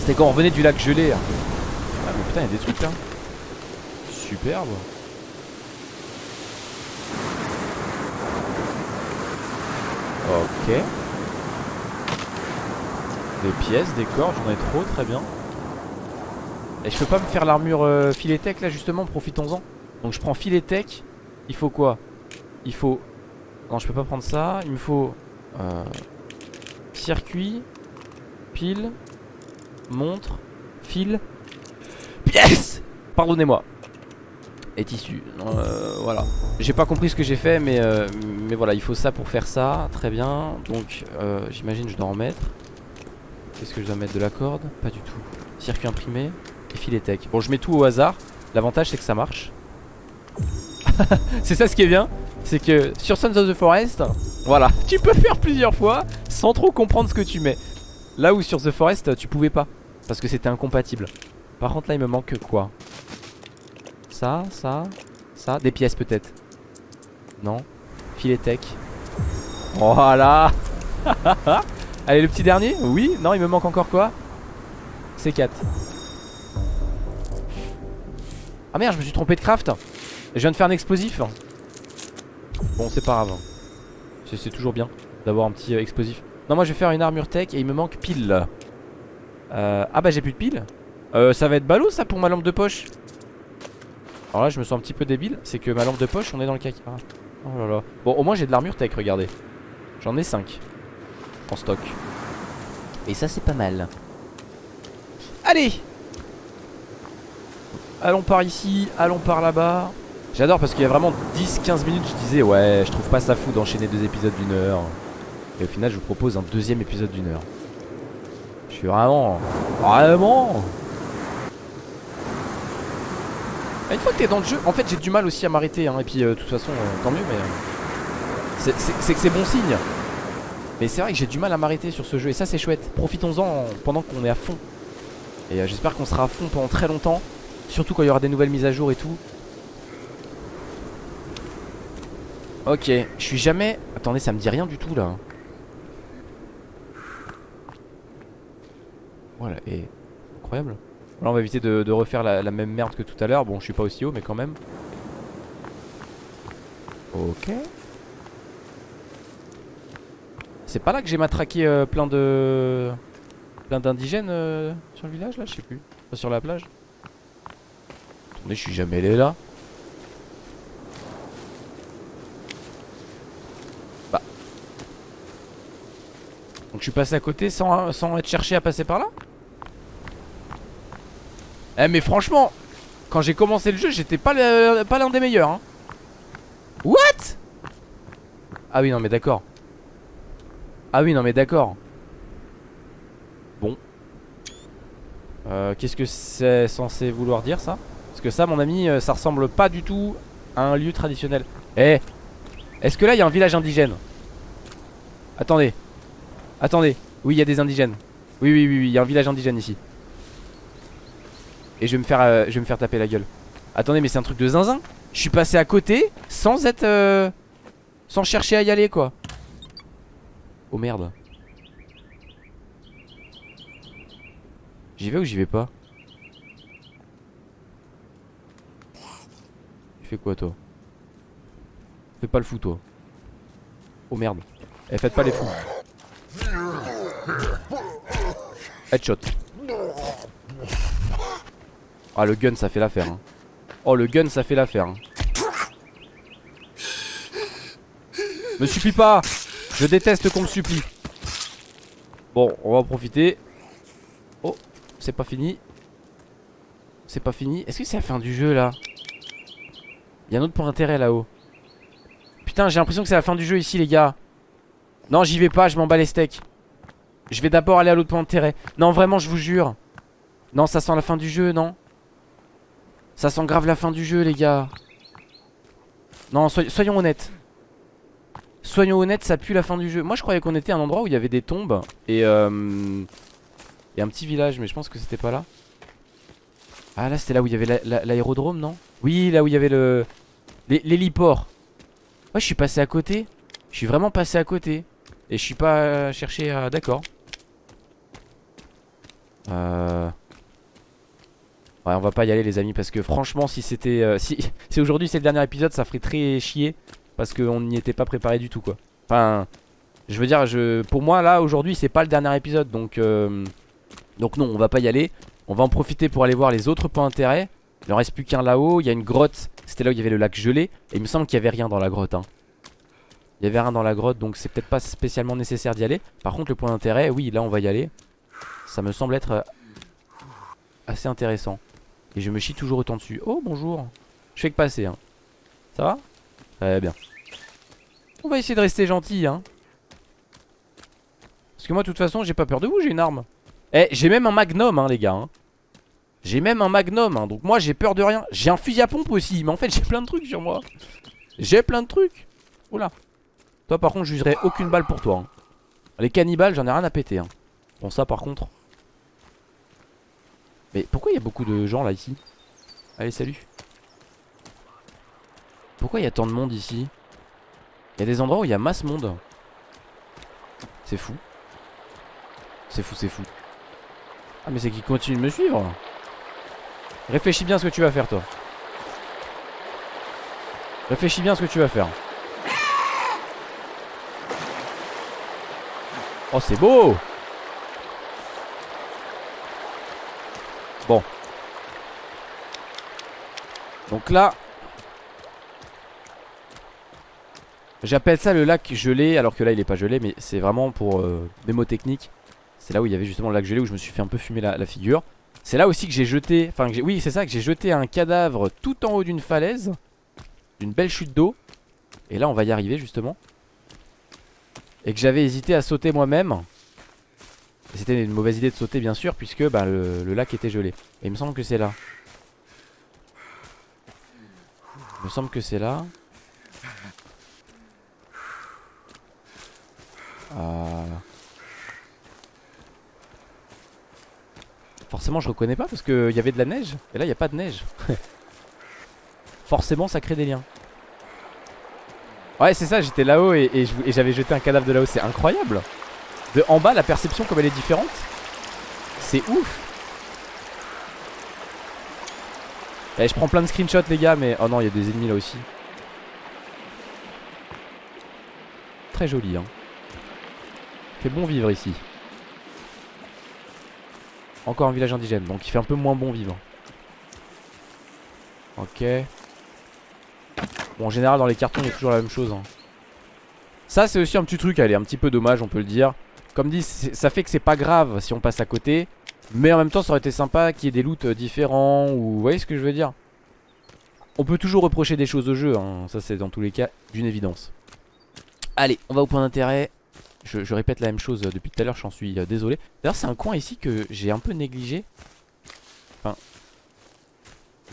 C'était quand on revenait du lac gelé. hein. Ah, mais putain, il y a des trucs là. Superbe. Ok. Des pièces, des corps, j'en ai trop, très bien. Et je peux pas me faire l'armure euh, filet tech là justement, profitons-en. Donc je prends filet tech. Il faut quoi? Il faut... Non, je peux pas prendre ça. Il me faut... euh, circuit, pile, montre, fil, pièce Pardonnez-moi. Et tissu. Euh, voilà. J'ai pas compris ce que j'ai fait, mais, euh, mais voilà, il faut ça pour faire ça. Très bien. Donc, euh, j'imagine je dois en mettre. Qu'est-ce que je dois mettre De la corde? Pas du tout. Circuit imprimé et filet tech. Bon, je mets tout au hasard. L'avantage, c'est que ça marche. [LAUGHS] c'est ça ce qui est bien. C'est que sur Sons of the Forest, voilà, [LAUGHS] tu peux faire plusieurs fois sans trop comprendre ce que tu mets. Là où sur The Forest, tu pouvais pas. Parce que c'était incompatible. Par contre, là, il me manque quoi? Ça, ça, ça. Des pièces peut-être. Non. Filet tech. Voilà. [LAUGHS] Allez, le petit dernier? Oui Non, il me manque encore quoi? C4. Ah merde, je me suis trompé de craft. Je viens de faire un explosif. Bon, c'est pas grave. C'est- toujours bien d'avoir un petit euh, explosif. Non, moi je vais faire une armure tech et il me manque pile. Euh, ah bah j'ai plus de pile. Euh, ça va être ballot ça pour ma lampe de poche. Alors là, je me sens un petit peu débile. C'est que ma lampe de poche, on est dans le caca. Oh là là. Bon, au moins j'ai de l'armure tech, regardez. J'en ai 5 en stock. Et ça, c'est pas mal. Allez Allons par ici, allons par là-bas. J'adore parce qu'il y a vraiment 10-15 minutes, je disais, ouais, je trouve pas ça fou d'enchaîner deux épisodes d'une heure. Et au final, je vous propose un deuxième épisode d'une heure. Je suis vraiment. Vraiment Ah, Une fois que t'es dans le jeu, en fait, j'ai du mal aussi à m'arrêter. Hein, et puis, euh, de toute façon, euh, tant mieux, mais. euh, c'est- que c'est bon signe. Mais c'est vrai que j'ai du mal à m'arrêter sur ce jeu. Et ça, c'est chouette. Profitons-en pendant qu'on est à fond. Et j'espère qu'on sera à fond pendant très longtemps. Surtout quand il y aura des nouvelles mises à jour et tout. Ok, je suis jamais... Attendez, ça me dit rien du tout là. Voilà, et... Incroyable. Là, on va éviter de, refaire la, même merde que tout à l'heure. Bon, je suis pas aussi haut, mais quand même. Ok. C'est pas là que j'ai matraqué euh, plein de... Plein d'indigènes euh, sur le village là? Je sais plus. Pas sur la plage. Attendez, je suis jamais allé là. Bah. Donc je suis passé à côté sans, sans être cherché à passer par là? Eh mais franchement, quand j'ai commencé le jeu, j'étais pas l'un des meilleurs. Hein. What? Ah oui, non mais d'accord. Ah oui, non mais d'accord. Bon. Euh, Qu'est-ce que c'est censé vouloir dire ça? Parce que ça, mon ami, euh, ça ressemble pas du tout à un lieu traditionnel. Eh Est-ce que là, il y a un village indigène? Attendez. Attendez. Oui, il y a des indigènes. Oui, oui, oui, oui, il y a un village indigène ici. Et je vais me faire, euh, je vais me faire taper la gueule. Attendez, mais c'est un truc de zinzin. Je suis passé à côté sans être, euh, sans chercher à y aller, quoi. Oh merde. J'y vais ou j'y vais pas? Tu fais quoi toi? Fais pas le fou toi. Oh merde. Eh faites pas les fous. Headshot. Ah le gun ça fait l'affaire. hein. Oh le gun ça fait l'affaire. hein. Me supplie pas Je déteste qu'on me supplie. Bon, on va en profiter. Oh, c'est pas fini. C'est pas fini. Est-ce que c'est la fin du jeu là? Il y a un autre point d'intérêt là-haut. Putain, j'ai l'impression que c'est la fin du jeu ici, les gars. Non, j'y vais pas, je m'en bats les steaks. Je vais d'abord aller à l'autre point d'intérêt. Non, vraiment, je vous jure. Non, ça sent la fin du jeu, non? Ça sent grave la fin du jeu, les gars. Non, soyons honnêtes. Soyons honnêtes, ça pue la fin du jeu. Moi, je croyais qu'on était à un endroit où il y avait des tombes et, euh, et un petit village, mais je pense que c'était pas là. Ah, là, c'était là où il y avait l'aérodrome, non? Oui, là où il y avait le l'héliport. Ouais, je suis passé à côté. Je suis vraiment passé à côté. Et je suis pas cherché à... D'accord. Euh... Ouais, on va pas y aller les amis parce que franchement si c'était... Euh, si, [LAUGHS] aujourd'hui c'est le dernier épisode ça ferait très chier parce qu'on n'y était pas préparé du tout quoi. Enfin, je veux dire, je, pour moi là aujourd'hui c'est pas le dernier épisode donc... Euh, donc non, on va pas y aller. On va en profiter pour aller voir les autres points d'intérêt. Il en reste plus qu'un là-haut, il y a une grotte, c'était là où il y avait le lac gelé. Et il me semble qu'il y avait rien dans la grotte. Hein. Il y avait rien dans la grotte donc c'est peut-être pas spécialement nécessaire d'y aller. Par contre le point d'intérêt, oui là on va y aller. Ça me semble être euh, assez intéressant. Et je me chie toujours autant dessus. Oh bonjour. Je fais que passer. Hein. Ça va? Très bien. On va essayer de rester gentil. Hein. Parce que moi de toute façon j'ai pas peur de vous, j'ai une arme. Eh j'ai même un magnum hein, les gars. Hein. J'ai même un magnum. Hein. Donc moi j'ai peur de rien. J'ai un fusil à pompe aussi. Mais en fait j'ai plein de trucs sur moi. J'ai plein de trucs. Oula. Toi par contre je jugerai aucune balle pour toi. Hein. Les cannibales j'en ai rien à péter. Bon ça par contre. Mais pourquoi il y a beaucoup de gens là ici? Allez salut. Pourquoi il y a tant de monde ici? Il y a des endroits où il y a masse monde. C'est fou. C'est fou, c'est fou. Ah mais c'est qu'il continue de me suivre. Réfléchis bien ce que tu vas faire toi. Réfléchis bien ce que tu vas faire. Oh c'est beau Donc là J'appelle ça le lac gelé Alors que là il est pas gelé mais c'est vraiment pour euh, mémo technique C'est là où il y avait justement le lac gelé Où je me suis fait un peu fumer la, figure. C'est là aussi que j'ai jeté Enfin oui c'est ça que j'ai jeté un cadavre tout en haut d'une falaise D'une belle chute d'eau. Et là on va y arriver justement. Et que j'avais hésité à sauter moi-même. C'était une mauvaise idée de sauter bien sûr puisque bah, le, lac était gelé. Et il me semble que c'est là. Il me semble que c'est là. Ah. Forcément je reconnais pas parce qu'il y avait de la neige. Et là il n'y a pas de neige. [LAUGHS] Forcément ça crée des liens. Ouais c'est ça j'étais là-haut et, j'avais jeté un cadavre de là-haut C'est incroyable De en bas la perception comme elle est différente C'est ouf. Eh, je prends plein de screenshots les gars mais Oh non il y a des ennemis là aussi. Très joli hein. Fait bon vivre ici. Encore un village indigène Donc il fait un peu moins bon vivre. Ok. Bon en général dans les cartons il y a toujours la même chose hein. Ça c'est aussi un petit truc Allez un petit peu dommage on peut le dire Comme dit ça fait que c'est pas grave si on passe à côté Mais en même temps ça aurait été sympa qu'il y ait des loots euh, différents Ou vous voyez ce que je veux dire? On peut toujours reprocher des choses au jeu hein. Ça c'est dans tous les cas d'une évidence. Allez on va au point d'intérêt. Je, répète la même chose euh, depuis tout à l'heure j'en suis euh, désolé. D'ailleurs c'est un coin ici que j'ai un peu négligé. Enfin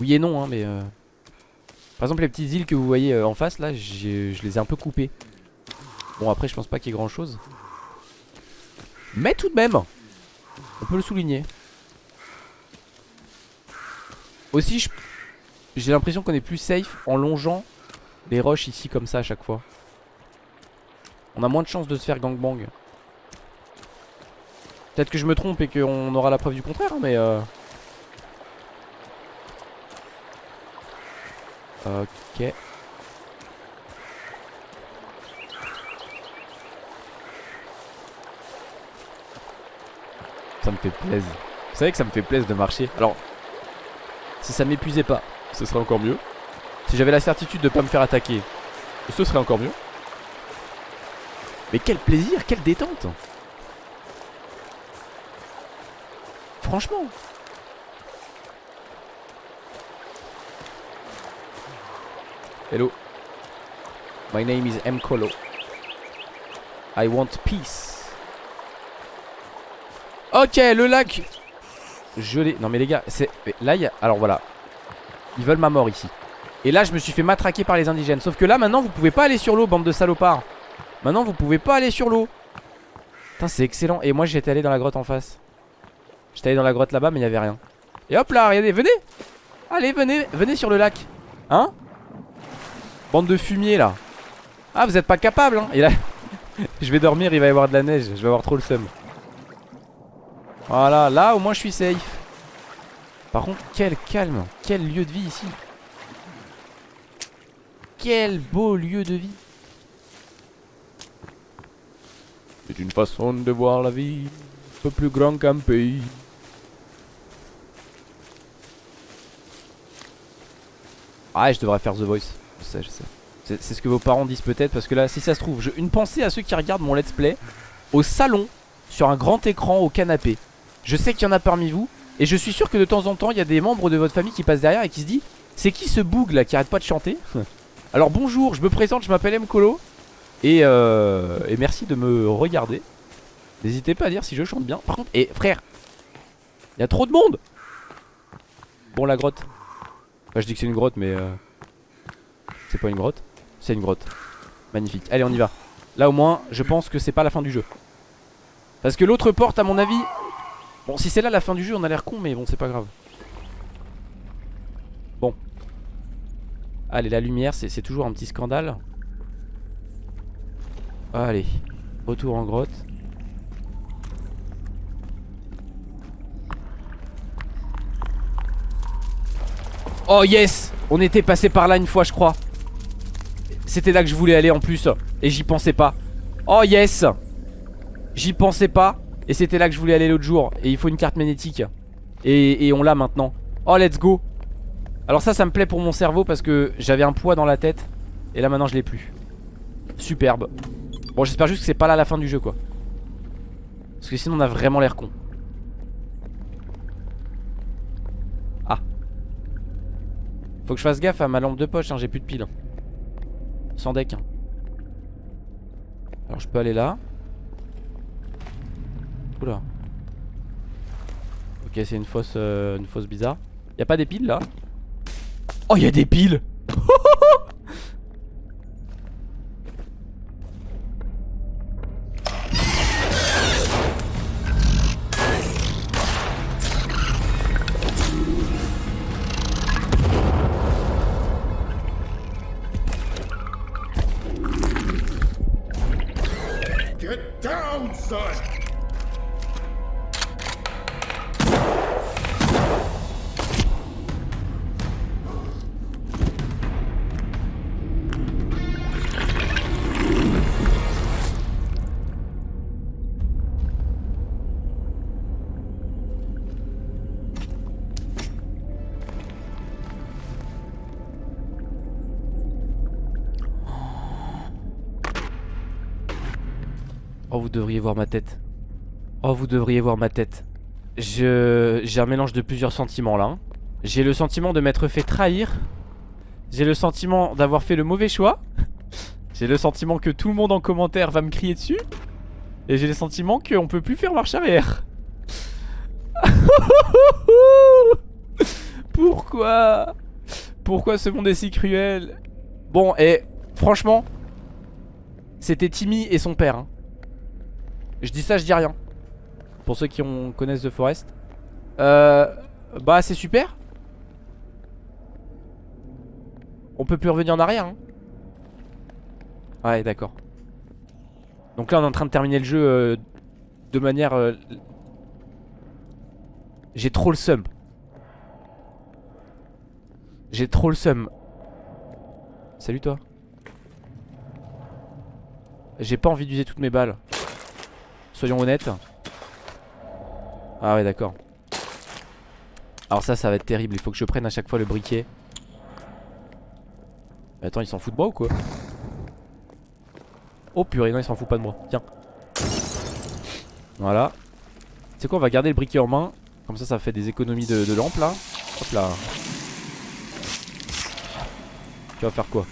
Oui et non hein mais par exemple les petites îles que vous voyez euh, en face là Je les ai un peu coupées. Bon après je pense pas qu'il y ait grand chose Mais tout de même On peut le souligner. Aussi j'ai l'impression qu'on est plus safe en longeant les roches ici comme ça à chaque fois. On a moins de chances de se faire gangbang. Peut-être que je me trompe et qu'on aura la preuve du contraire hein, mais euh... Ok. Ça me fait plaisir. Vous savez que ça me fait plaisir de marcher. Alors, si ça m'épuisait pas, ce serait encore mieux. Si j'avais la certitude de pas me faire attaquer, ce serait encore mieux. Mais quel plaisir, quelle détente Franchement Hello. My name is M. Colo. I want peace. Ok, le lac. Je l'ai. Non, mais les gars, c'est. Là, il y a. Alors voilà. Ils veulent ma mort ici. Et là je me suis fait matraquer par les indigènes Sauf que là maintenant vous pouvez pas aller sur l'eau bande de salopards Maintenant vous pouvez pas aller sur l'eau Putain c'est excellent Et moi j'étais allé dans la grotte en face J'étais allé dans la grotte là-bas mais il y avait rien Et hop là regardez venez Allez venez venez sur le lac Hein? Bande de fumier là Ah vous êtes pas capable hein Et là [LAUGHS] Je vais dormir il va y avoir de la neige Je vais avoir trop le seum Voilà là au moins je suis safe. Par contre quel calme Quel lieu de vie ici. Quel beau lieu de vie. C'est une façon de voir la vie Un peu plus grand qu'un pays. Ah je devrais faire The Voice. Je sais je sais. C'est ce que vos parents disent peut-être Parce que là si ça se trouve Une pensée à ceux qui regardent mon let's play Au salon Sur un grand écran au canapé Je sais qu'il y en a parmi vous Et je suis sûr que de temps en temps il y a des membres de votre famille qui passent derrière et qui se disent C'est qui ce boug là qui arrête pas de chanter [LAUGHS] Alors bonjour, je me présente, je m'appelle Mkolo et, euh, et merci de me regarder. N'hésitez pas à dire si je chante bien. Par contre, et frère Il y a trop de monde! Bon la grotte. Enfin je dis que c'est une grotte mais euh, C'est pas une grotte. C'est une grotte. Magnifique, allez on y va. Là au moins je pense que c'est pas la fin du jeu. Parce que l'autre porte à mon avis Bon si c'est là la fin du jeu on a l'air con mais bon c'est pas grave. Bon. Allez, la lumière, c'est toujours un petit scandale. Allez, retour en grotte. Oh yes! On était passé par là une fois je crois. C'était là que je voulais aller en plus. Et j'y pensais pas. Oh yes! J'y pensais pas Et c'était là que je voulais aller l'autre jour Et il faut une carte magnétique Et, on l'a maintenant Oh let's go alors ça, ça me plaît pour mon cerveau parce que j'avais un poids dans la tête. Et là maintenant je l'ai plus. Superbe. Bon j'espère juste que c'est pas là la fin du jeu quoi. Parce que sinon on a vraiment l'air con. Ah. Faut que je fasse gaffe à ma lampe de poche, hein, j'ai plus de piles. Sans deck. Hein. Alors je peux aller là. Oula. Ok c'est une fosse, euh, une fosse bizarre. Y'a pas des piles là? Oh, y a des piles [LAUGHS] Oh, vous devriez voir ma tête. Oh, vous devriez voir ma tête. Je J'ai un mélange de plusieurs sentiments là. Hein. J'ai le sentiment de m'être fait trahir. J'ai le sentiment d'avoir fait le mauvais choix. [LAUGHS] J'ai le sentiment que tout le monde en commentaire va me crier dessus. Et j'ai le sentiment qu'on peut plus faire marche arrière. [LAUGHS] Pourquoi? Pourquoi ce monde est si cruel? Bon, et franchement, c'était Timmy et son père. Hein. Je dis ça, je dis rien. Pour ceux qui ont, connaissent The Forest. Euh, bah, c'est super. On peut plus revenir en arrière. Hein. Ouais, d'accord. Donc là, on est en train de terminer le jeu euh, de manière... Euh, j'ai trop le seum. J'ai trop le seum. Salut toi. J'ai pas envie d'user toutes mes balles. Soyons honnêtes. Ah ouais d'accord. Alors ça ça va être terrible. Il faut que je prenne à chaque fois le briquet. Attends il s'en fout de moi ou quoi? Oh purée non il s'en fout pas de moi. Tiens. Voilà. C'est quoi on va garder le briquet en main. Comme ça ça fait des économies de, de lampe là. Hop là. Tu vas faire quoi?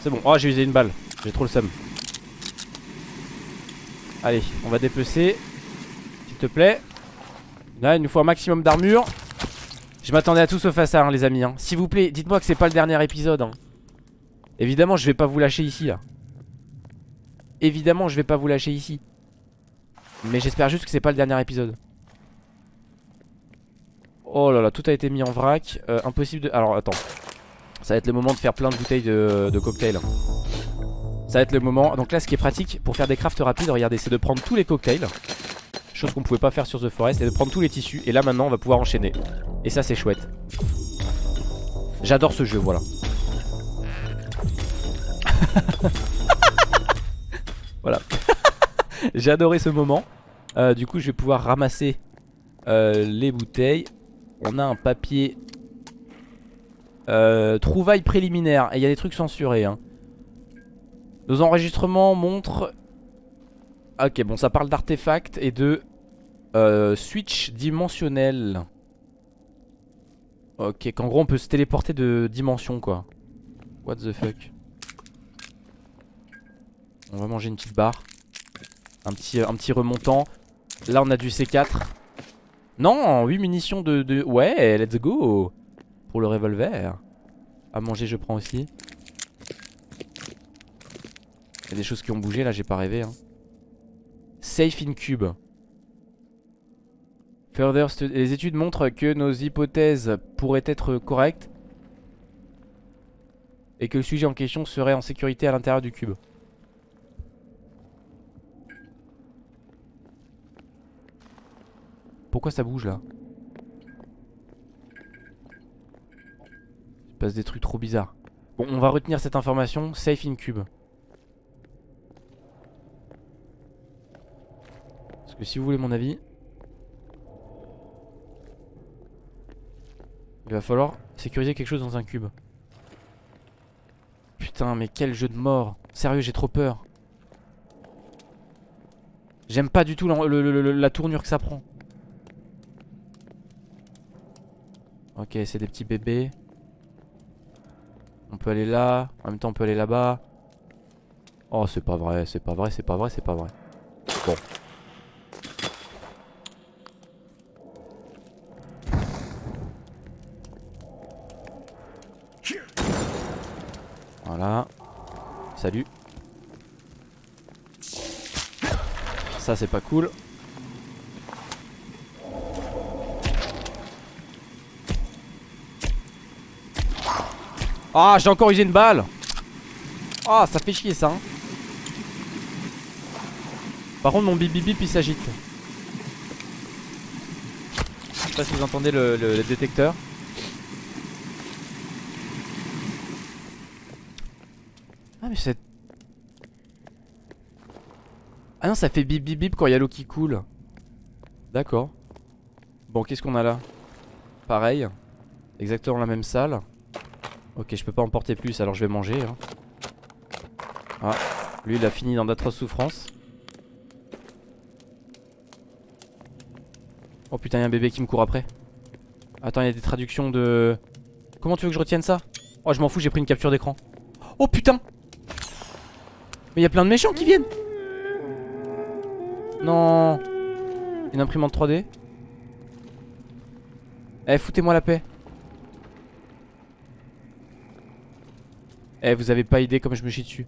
C'est bon. Oh, j'ai usé une balle. J'ai trop le seum. Allez, on va dépecer. S'il te plaît. Là, il nous faut un maximum d'armure. Je m'attendais à tout sauf à ça, hein, les amis. Hein. S'il vous plaît, dites-moi que c'est pas le dernier épisode. Hein. Évidemment, je vais pas vous lâcher ici. Évidemment, je vais pas vous lâcher ici. Mais j'espère juste que c'est pas le dernier épisode. Oh là là, tout a été mis en vrac. Euh, impossible de... Alors, attends. Ça va être le moment de faire plein de bouteilles de, de cocktails. Ça va être le moment. Donc là, ce qui est pratique pour faire des crafts rapides, regardez, c'est de prendre tous les cocktails. Chose qu'on pouvait pas faire sur The Forest, et de prendre tous les tissus. Et là, maintenant, on va pouvoir enchaîner. Et ça, c'est chouette. J'adore ce jeu, voilà. [LAUGHS] voilà. [LAUGHS] J'ai adoré ce moment. Euh, du coup, je vais pouvoir ramasser euh, les bouteilles. On a un papier. Euh, trouvailles préliminaires. Et il y a des trucs censurés. Hein. Nos enregistrements montrent... Ok, bon, ça parle d'artefacts et de euh, switch dimensionnel. Ok, qu'en gros on peut se téléporter de dimension quoi. What the fuck? On va manger une petite barre. Un petit, un petit remontant. Là on a du C4. Non, 8 munitions de, de... Ouais, let's go Pour le revolver. À manger je prends aussi. Il y a des choses qui ont bougé là, j'ai pas rêvé. Hein. Safe in cube. Further les études montrent que nos hypothèses pourraient être correctes et que le sujet en question serait en sécurité à l'intérieur du cube. Pourquoi ça bouge là? Passe des trucs trop bizarres. Bon, on va retenir cette information. Safe in cube. si vous voulez mon avis Il va falloir sécuriser quelque chose dans un cube Putain mais quel jeu de mort Sérieux j'ai trop peur J'aime pas du tout la, tournure que ça prend Ok c'est des petits bébés On peut aller là En même temps on peut aller là-bas Oh c'est pas vrai c'est pas vrai c'est pas vrai c'est pas vrai Bon Voilà. Salut. Ça c'est pas cool. Ah j'ai encore usé une balle. Ah ça fait chier ça hein. Par contre mon bip bip bip il s'agite. Je sais pas si vous entendez le détecteur. Mais c'est... Ah non ça fait bip bip bip quand il y a l'eau qui coule. D'accord. Bon qu'est-ce qu'on a là? Pareil. Exactement la même salle Ok je peux pas en porter plus alors je vais manger hein. Ah Lui il a fini dans d'atroces souffrances. Oh putain il y a un bébé qui me court après. Attends il y a des traductions de... Comment tu veux que je retienne ça? Oh je m'en fous j'ai pris une capture d'écran. Oh putain! Mais il y a plein de méchants qui viennent! Non! Une imprimante 3D Eh foutez-moi la paix Eh vous avez pas idée comme je me chie dessus.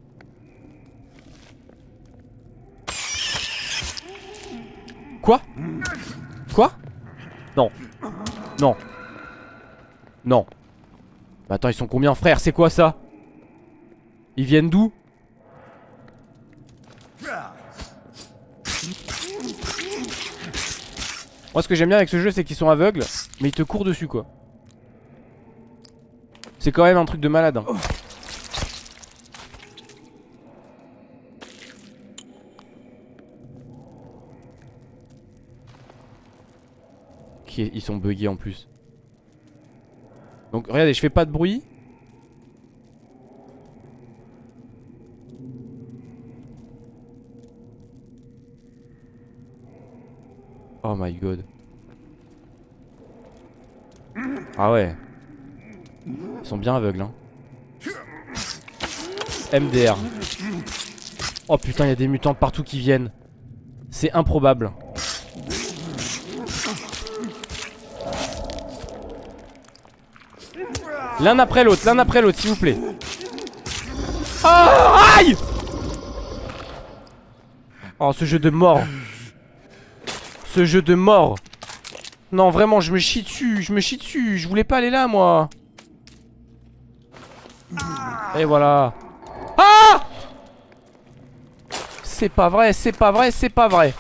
Quoi? Quoi? Non. Non. Non. Bah attends ils sont combien frère? C'est quoi ça? Ils viennent d'où? Moi ce que j'aime bien avec ce jeu c'est qu'ils sont aveugles Mais ils te courent dessus quoi. C'est quand même un truc de malade hein. Ils sont buggés en plus Donc regardez je fais pas de bruit Oh my god. Ah ouais. Ils sont bien aveugles hein. MDR. Oh putain, il y a des mutants partout qui viennent. C'est improbable. L'un après l'autre, l'un après l'autre, s'il vous plaît. Oh, aïe Oh, ce jeu de mort. Ce jeu de mort. Non, vraiment, je me chie dessus, je me chie dessus. Je voulais pas aller là, moi. Et voilà. Ah C'est pas vrai, c'est pas vrai, c'est pas vrai.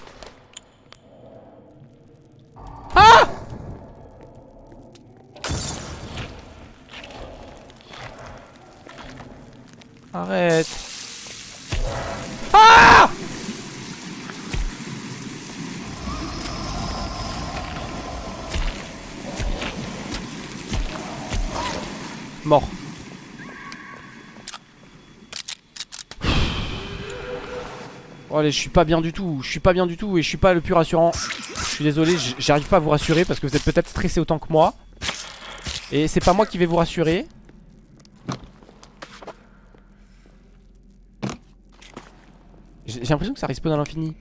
Mort. Oh, allez, je suis pas bien du tout. Je suis pas bien du tout et je suis pas le plus rassurant. Je suis désolé, j'arrive pas à vous rassurer parce que vous êtes peut-être stressé autant que moi. Et c'est pas moi qui vais vous rassurer. J'ai l'impression que ça respawn à l'infini.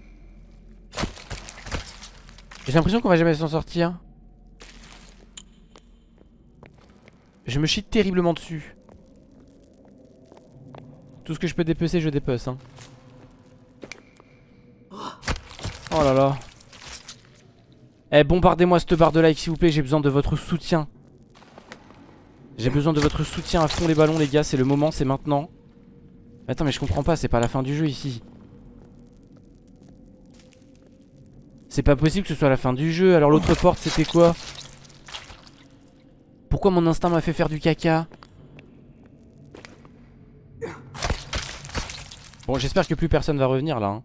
J'ai l'impression qu'on va jamais s'en sortir. Je me chie terriblement dessus. Tout ce que je peux dépecer, je dépece. Hein. Oh là là. Eh, bombardez-moi cette barre de like, s'il vous plaît. J'ai besoin de votre soutien. J'ai besoin de votre soutien à fond les ballons, les gars. C'est le moment, c'est maintenant. Attends, mais je comprends pas. C'est pas la fin du jeu ici. C'est pas possible que ce soit la fin du jeu. Alors, l'autre porte, c'était quoi? Pourquoi mon instinct m'a fait faire du caca Bon j'espère que plus personne va revenir là hein.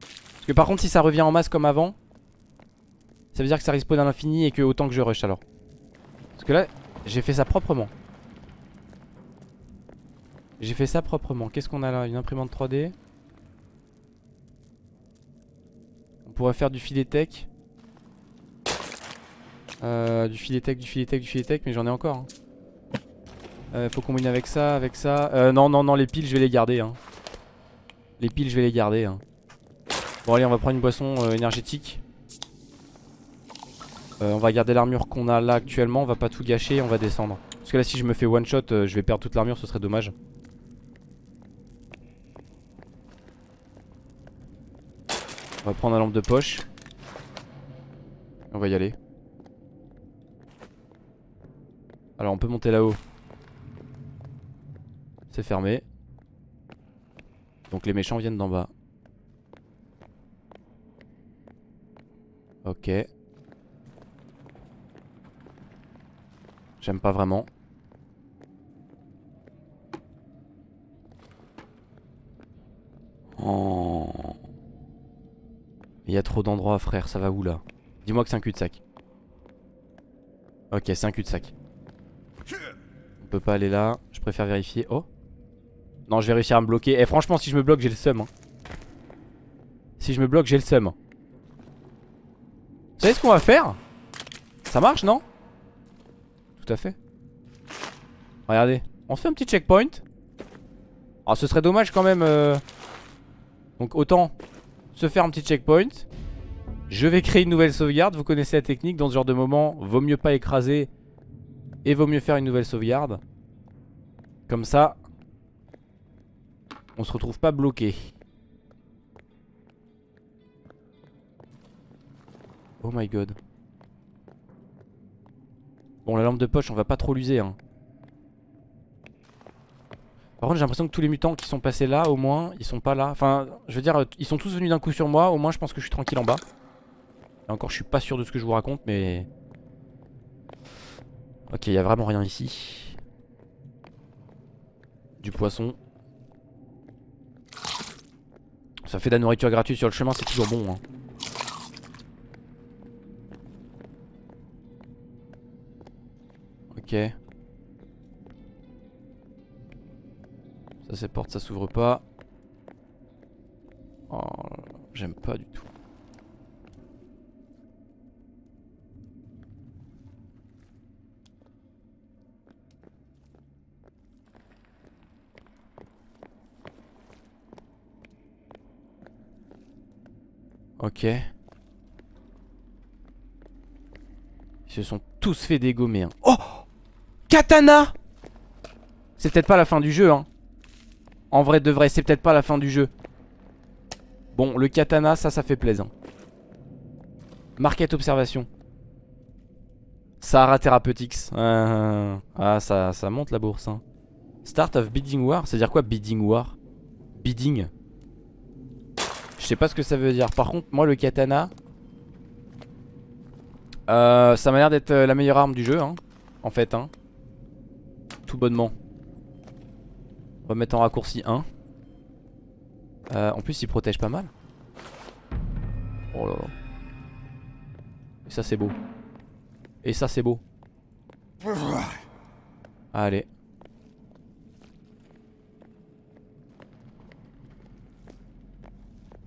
Parce que par contre si ça revient en masse comme avant Ça veut dire que ça respawn à l'infini et que autant que je rush alors. Parce que là j'ai fait ça proprement. J'ai fait ça proprement. Qu'est-ce qu'on a là? Une imprimante 3D On pourrait faire du filet tech euh, du filet tech, du filet tech, du filet tech, mais j'en ai encore. Hein. Euh, faut combiner avec ça, avec ça. Euh, non, non, non, les piles, je vais les garder. Hein. Les piles, je vais les garder. Hein. Bon, allez, on va prendre une boisson énergétique. on va garder l'armure qu'on a là actuellement. On va pas tout gâcher, on va descendre. Parce que là, si je me fais one shot, je vais perdre toute l'armure, ce serait dommage. On va prendre la lampe de poche. On va y aller. Alors on peut monter là-haut. C'est fermé. Donc les méchants viennent d'en bas. Ok. J'aime pas vraiment. Oh. Il y a trop d'endroits frère, ça va où là? Dis-moi que c'est un cul-de-sac. Ok, c'est un cul-de-sac peut pas aller là. Je préfère vérifier. Oh Non, je vais réussir à me bloquer. Et eh, franchement, si je me bloque, j'ai le seum. Hein. Si je me bloque, j'ai le seum. Vous savez ce qu'on va faire? Ça marche, non? Tout à fait. Regardez. On se fait un petit checkpoint. Alors, ce serait dommage quand même. Euh. Donc, autant se faire un petit checkpoint. Je vais créer une nouvelle sauvegarde. Vous connaissez la technique. Dans ce genre de moment, vaut mieux pas écraser et vaut mieux faire une nouvelle sauvegarde. Comme ça, on se retrouve pas bloqué. Oh my god. Bon, la lampe de poche, on va pas trop l'user. Hein. Par contre, j'ai l'impression que tous les mutants qui sont passés là, au moins, ils sont pas là. Enfin, je veux dire, ils sont tous venus d'un coup sur moi. Au moins, je pense que je suis tranquille en bas. Encore, je suis pas sûr de ce que je vous raconte, mais... Ok, il a vraiment rien ici. Du poisson. Ça fait de la nourriture gratuite sur le chemin, c'est toujours bon. Hein. Ok. Ça c'est porte, ça s'ouvre pas. Oh, j'aime pas du tout. Ok. Ils se sont tous fait dégommer. Hein. Oh Katana C'est peut-être pas la fin du jeu, hein. En vrai de vrai, c'est peut-être pas la fin du jeu. Bon, le katana, ça, ça fait plaisir. Market observation. Sahara Therapeutics. [LAUGHS] Ah, ça, ça monte la bourse. Hein. Start of Bidding War. C'est dire quoi Bidding War? Bidding? Sais pas ce que ça veut dire. Par contre, moi, le katana. Euh, ça m'a l'air d'être euh, la meilleure arme du jeu. Hein, en fait. Hein. Tout bonnement. On va mettre en raccourci 1. Euh, en plus, il protège pas mal. Oh là là. Et ça, c'est beau. Et ça c'est beau Allez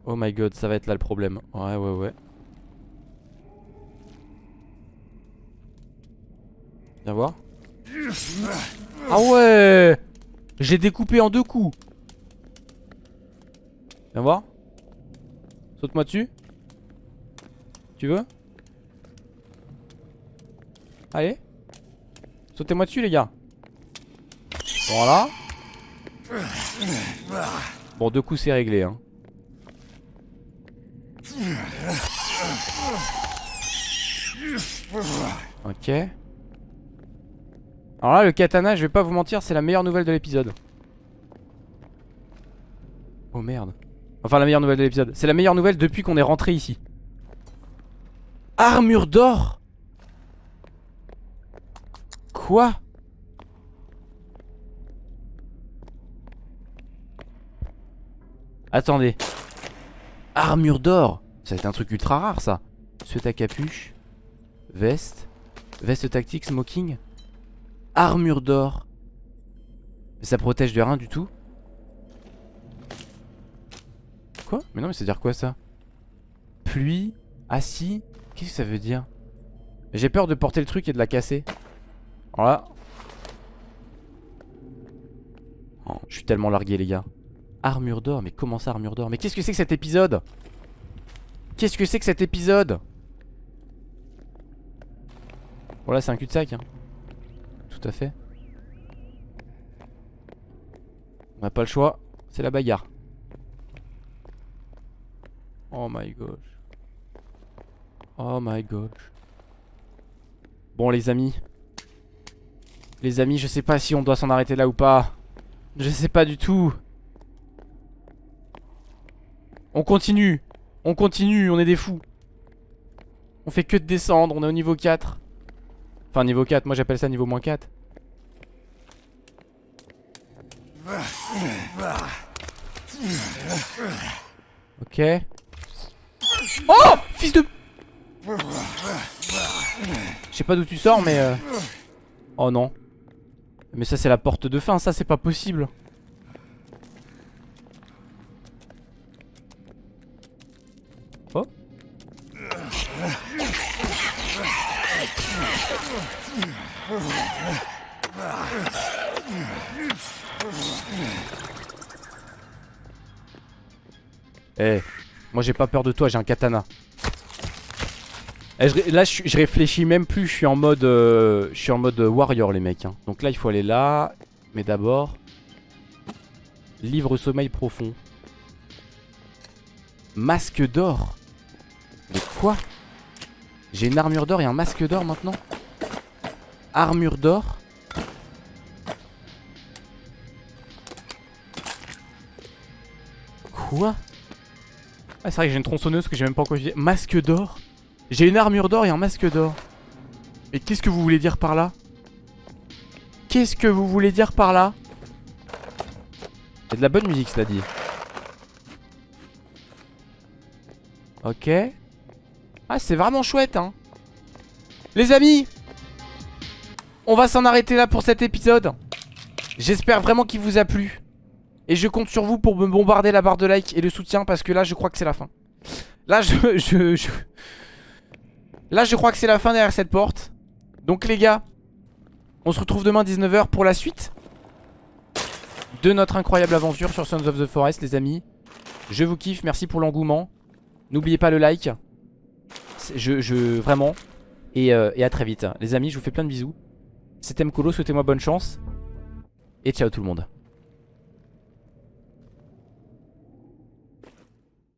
Oh my god ça va être là le problème. Ouais ouais ouais. Viens voir. Ah ouais! J'ai découpé en deux coups. Viens voir. Saute-moi dessus. Tu veux? Allez. Sautez-moi dessus les gars. Voilà. Bon deux coups c'est réglé hein Ok. Alors là le katana je vais pas vous mentir c'est la meilleure nouvelle de l'épisode. Oh merde. Enfin la meilleure nouvelle de l'épisode. C'est la meilleure nouvelle depuis qu'on est rentré ici. Armure d'or. Quoi? Attendez. Armure d'or. Ça va être un truc ultra rare ça. Suite à capuche. Veste. Veste tactique, smoking. Armure d'or. Mais ça protège de rien du tout. Quoi? Mais non mais ça veut dire quoi ça? Pluie. Assis. Qu'est-ce que ça veut dire? J'ai peur de porter le truc et de la casser. Voilà. Oh, je suis tellement largué les gars. Armure d'or, mais comment ça armure d'or? Mais qu'est-ce que c'est que cet épisode? Qu'est-ce que c'est que cet épisode? Voilà c'est un cul-de-sac hein. Tout à fait. On n'a pas le choix C'est la bagarre. Oh my gosh. Oh my gosh. Bon les amis. Les amis, je sais pas si on doit s'en arrêter là ou pas. Je sais pas du tout. On continue. On continue, on est des fous. On fait que de descendre, on est au niveau 4. Enfin niveau 4, moi j'appelle ça niveau moins 4. Ok. Oh Fils de... Je sais pas d'où tu sors mais... Euh... Oh non. Mais ça c'est la porte de fin, ça c'est pas possible Eh, moi j'ai pas peur de toi, j'ai un katana. Eh, là je, réfléchis même plus Je suis en mode euh, Je suis en mode warrior les mecs hein. Donc là il faut aller là. Mais d'abord Livre sommeil profond. Masque d'or. Mais quoi? J'ai une armure d'or et un masque d'or maintenant? Armure d'or? Quoi? Ah c'est vrai que j'ai une tronçonneuse que j'ai même pas encore Masque d'or j'ai une armure d'or et un masque d'or. Et qu'est-ce que vous voulez dire par là? Qu'est-ce que vous voulez dire par là? Il de la bonne musique cela dit. Ok. Ah c'est vraiment chouette hein. Les amis On va s'en arrêter là pour cet épisode. J'espère vraiment qu'il vous a plu. Et je compte sur vous pour me bombarder la barre de like et de soutien parce que là je crois que c'est la fin. Là [LAUGHS] je, je... Là je crois que c'est la fin derrière cette porte Donc les gars On se retrouve demain 19h pour la suite De notre incroyable aventure sur Sons of the Forest les amis Je vous kiffe, merci pour l'engouement N'oubliez pas le like. Je, je vraiment. Et, euh, et à très vite. Les amis, je vous fais plein de bisous. C'était Mkolo, souhaitez-moi bonne chance. Et ciao tout le monde.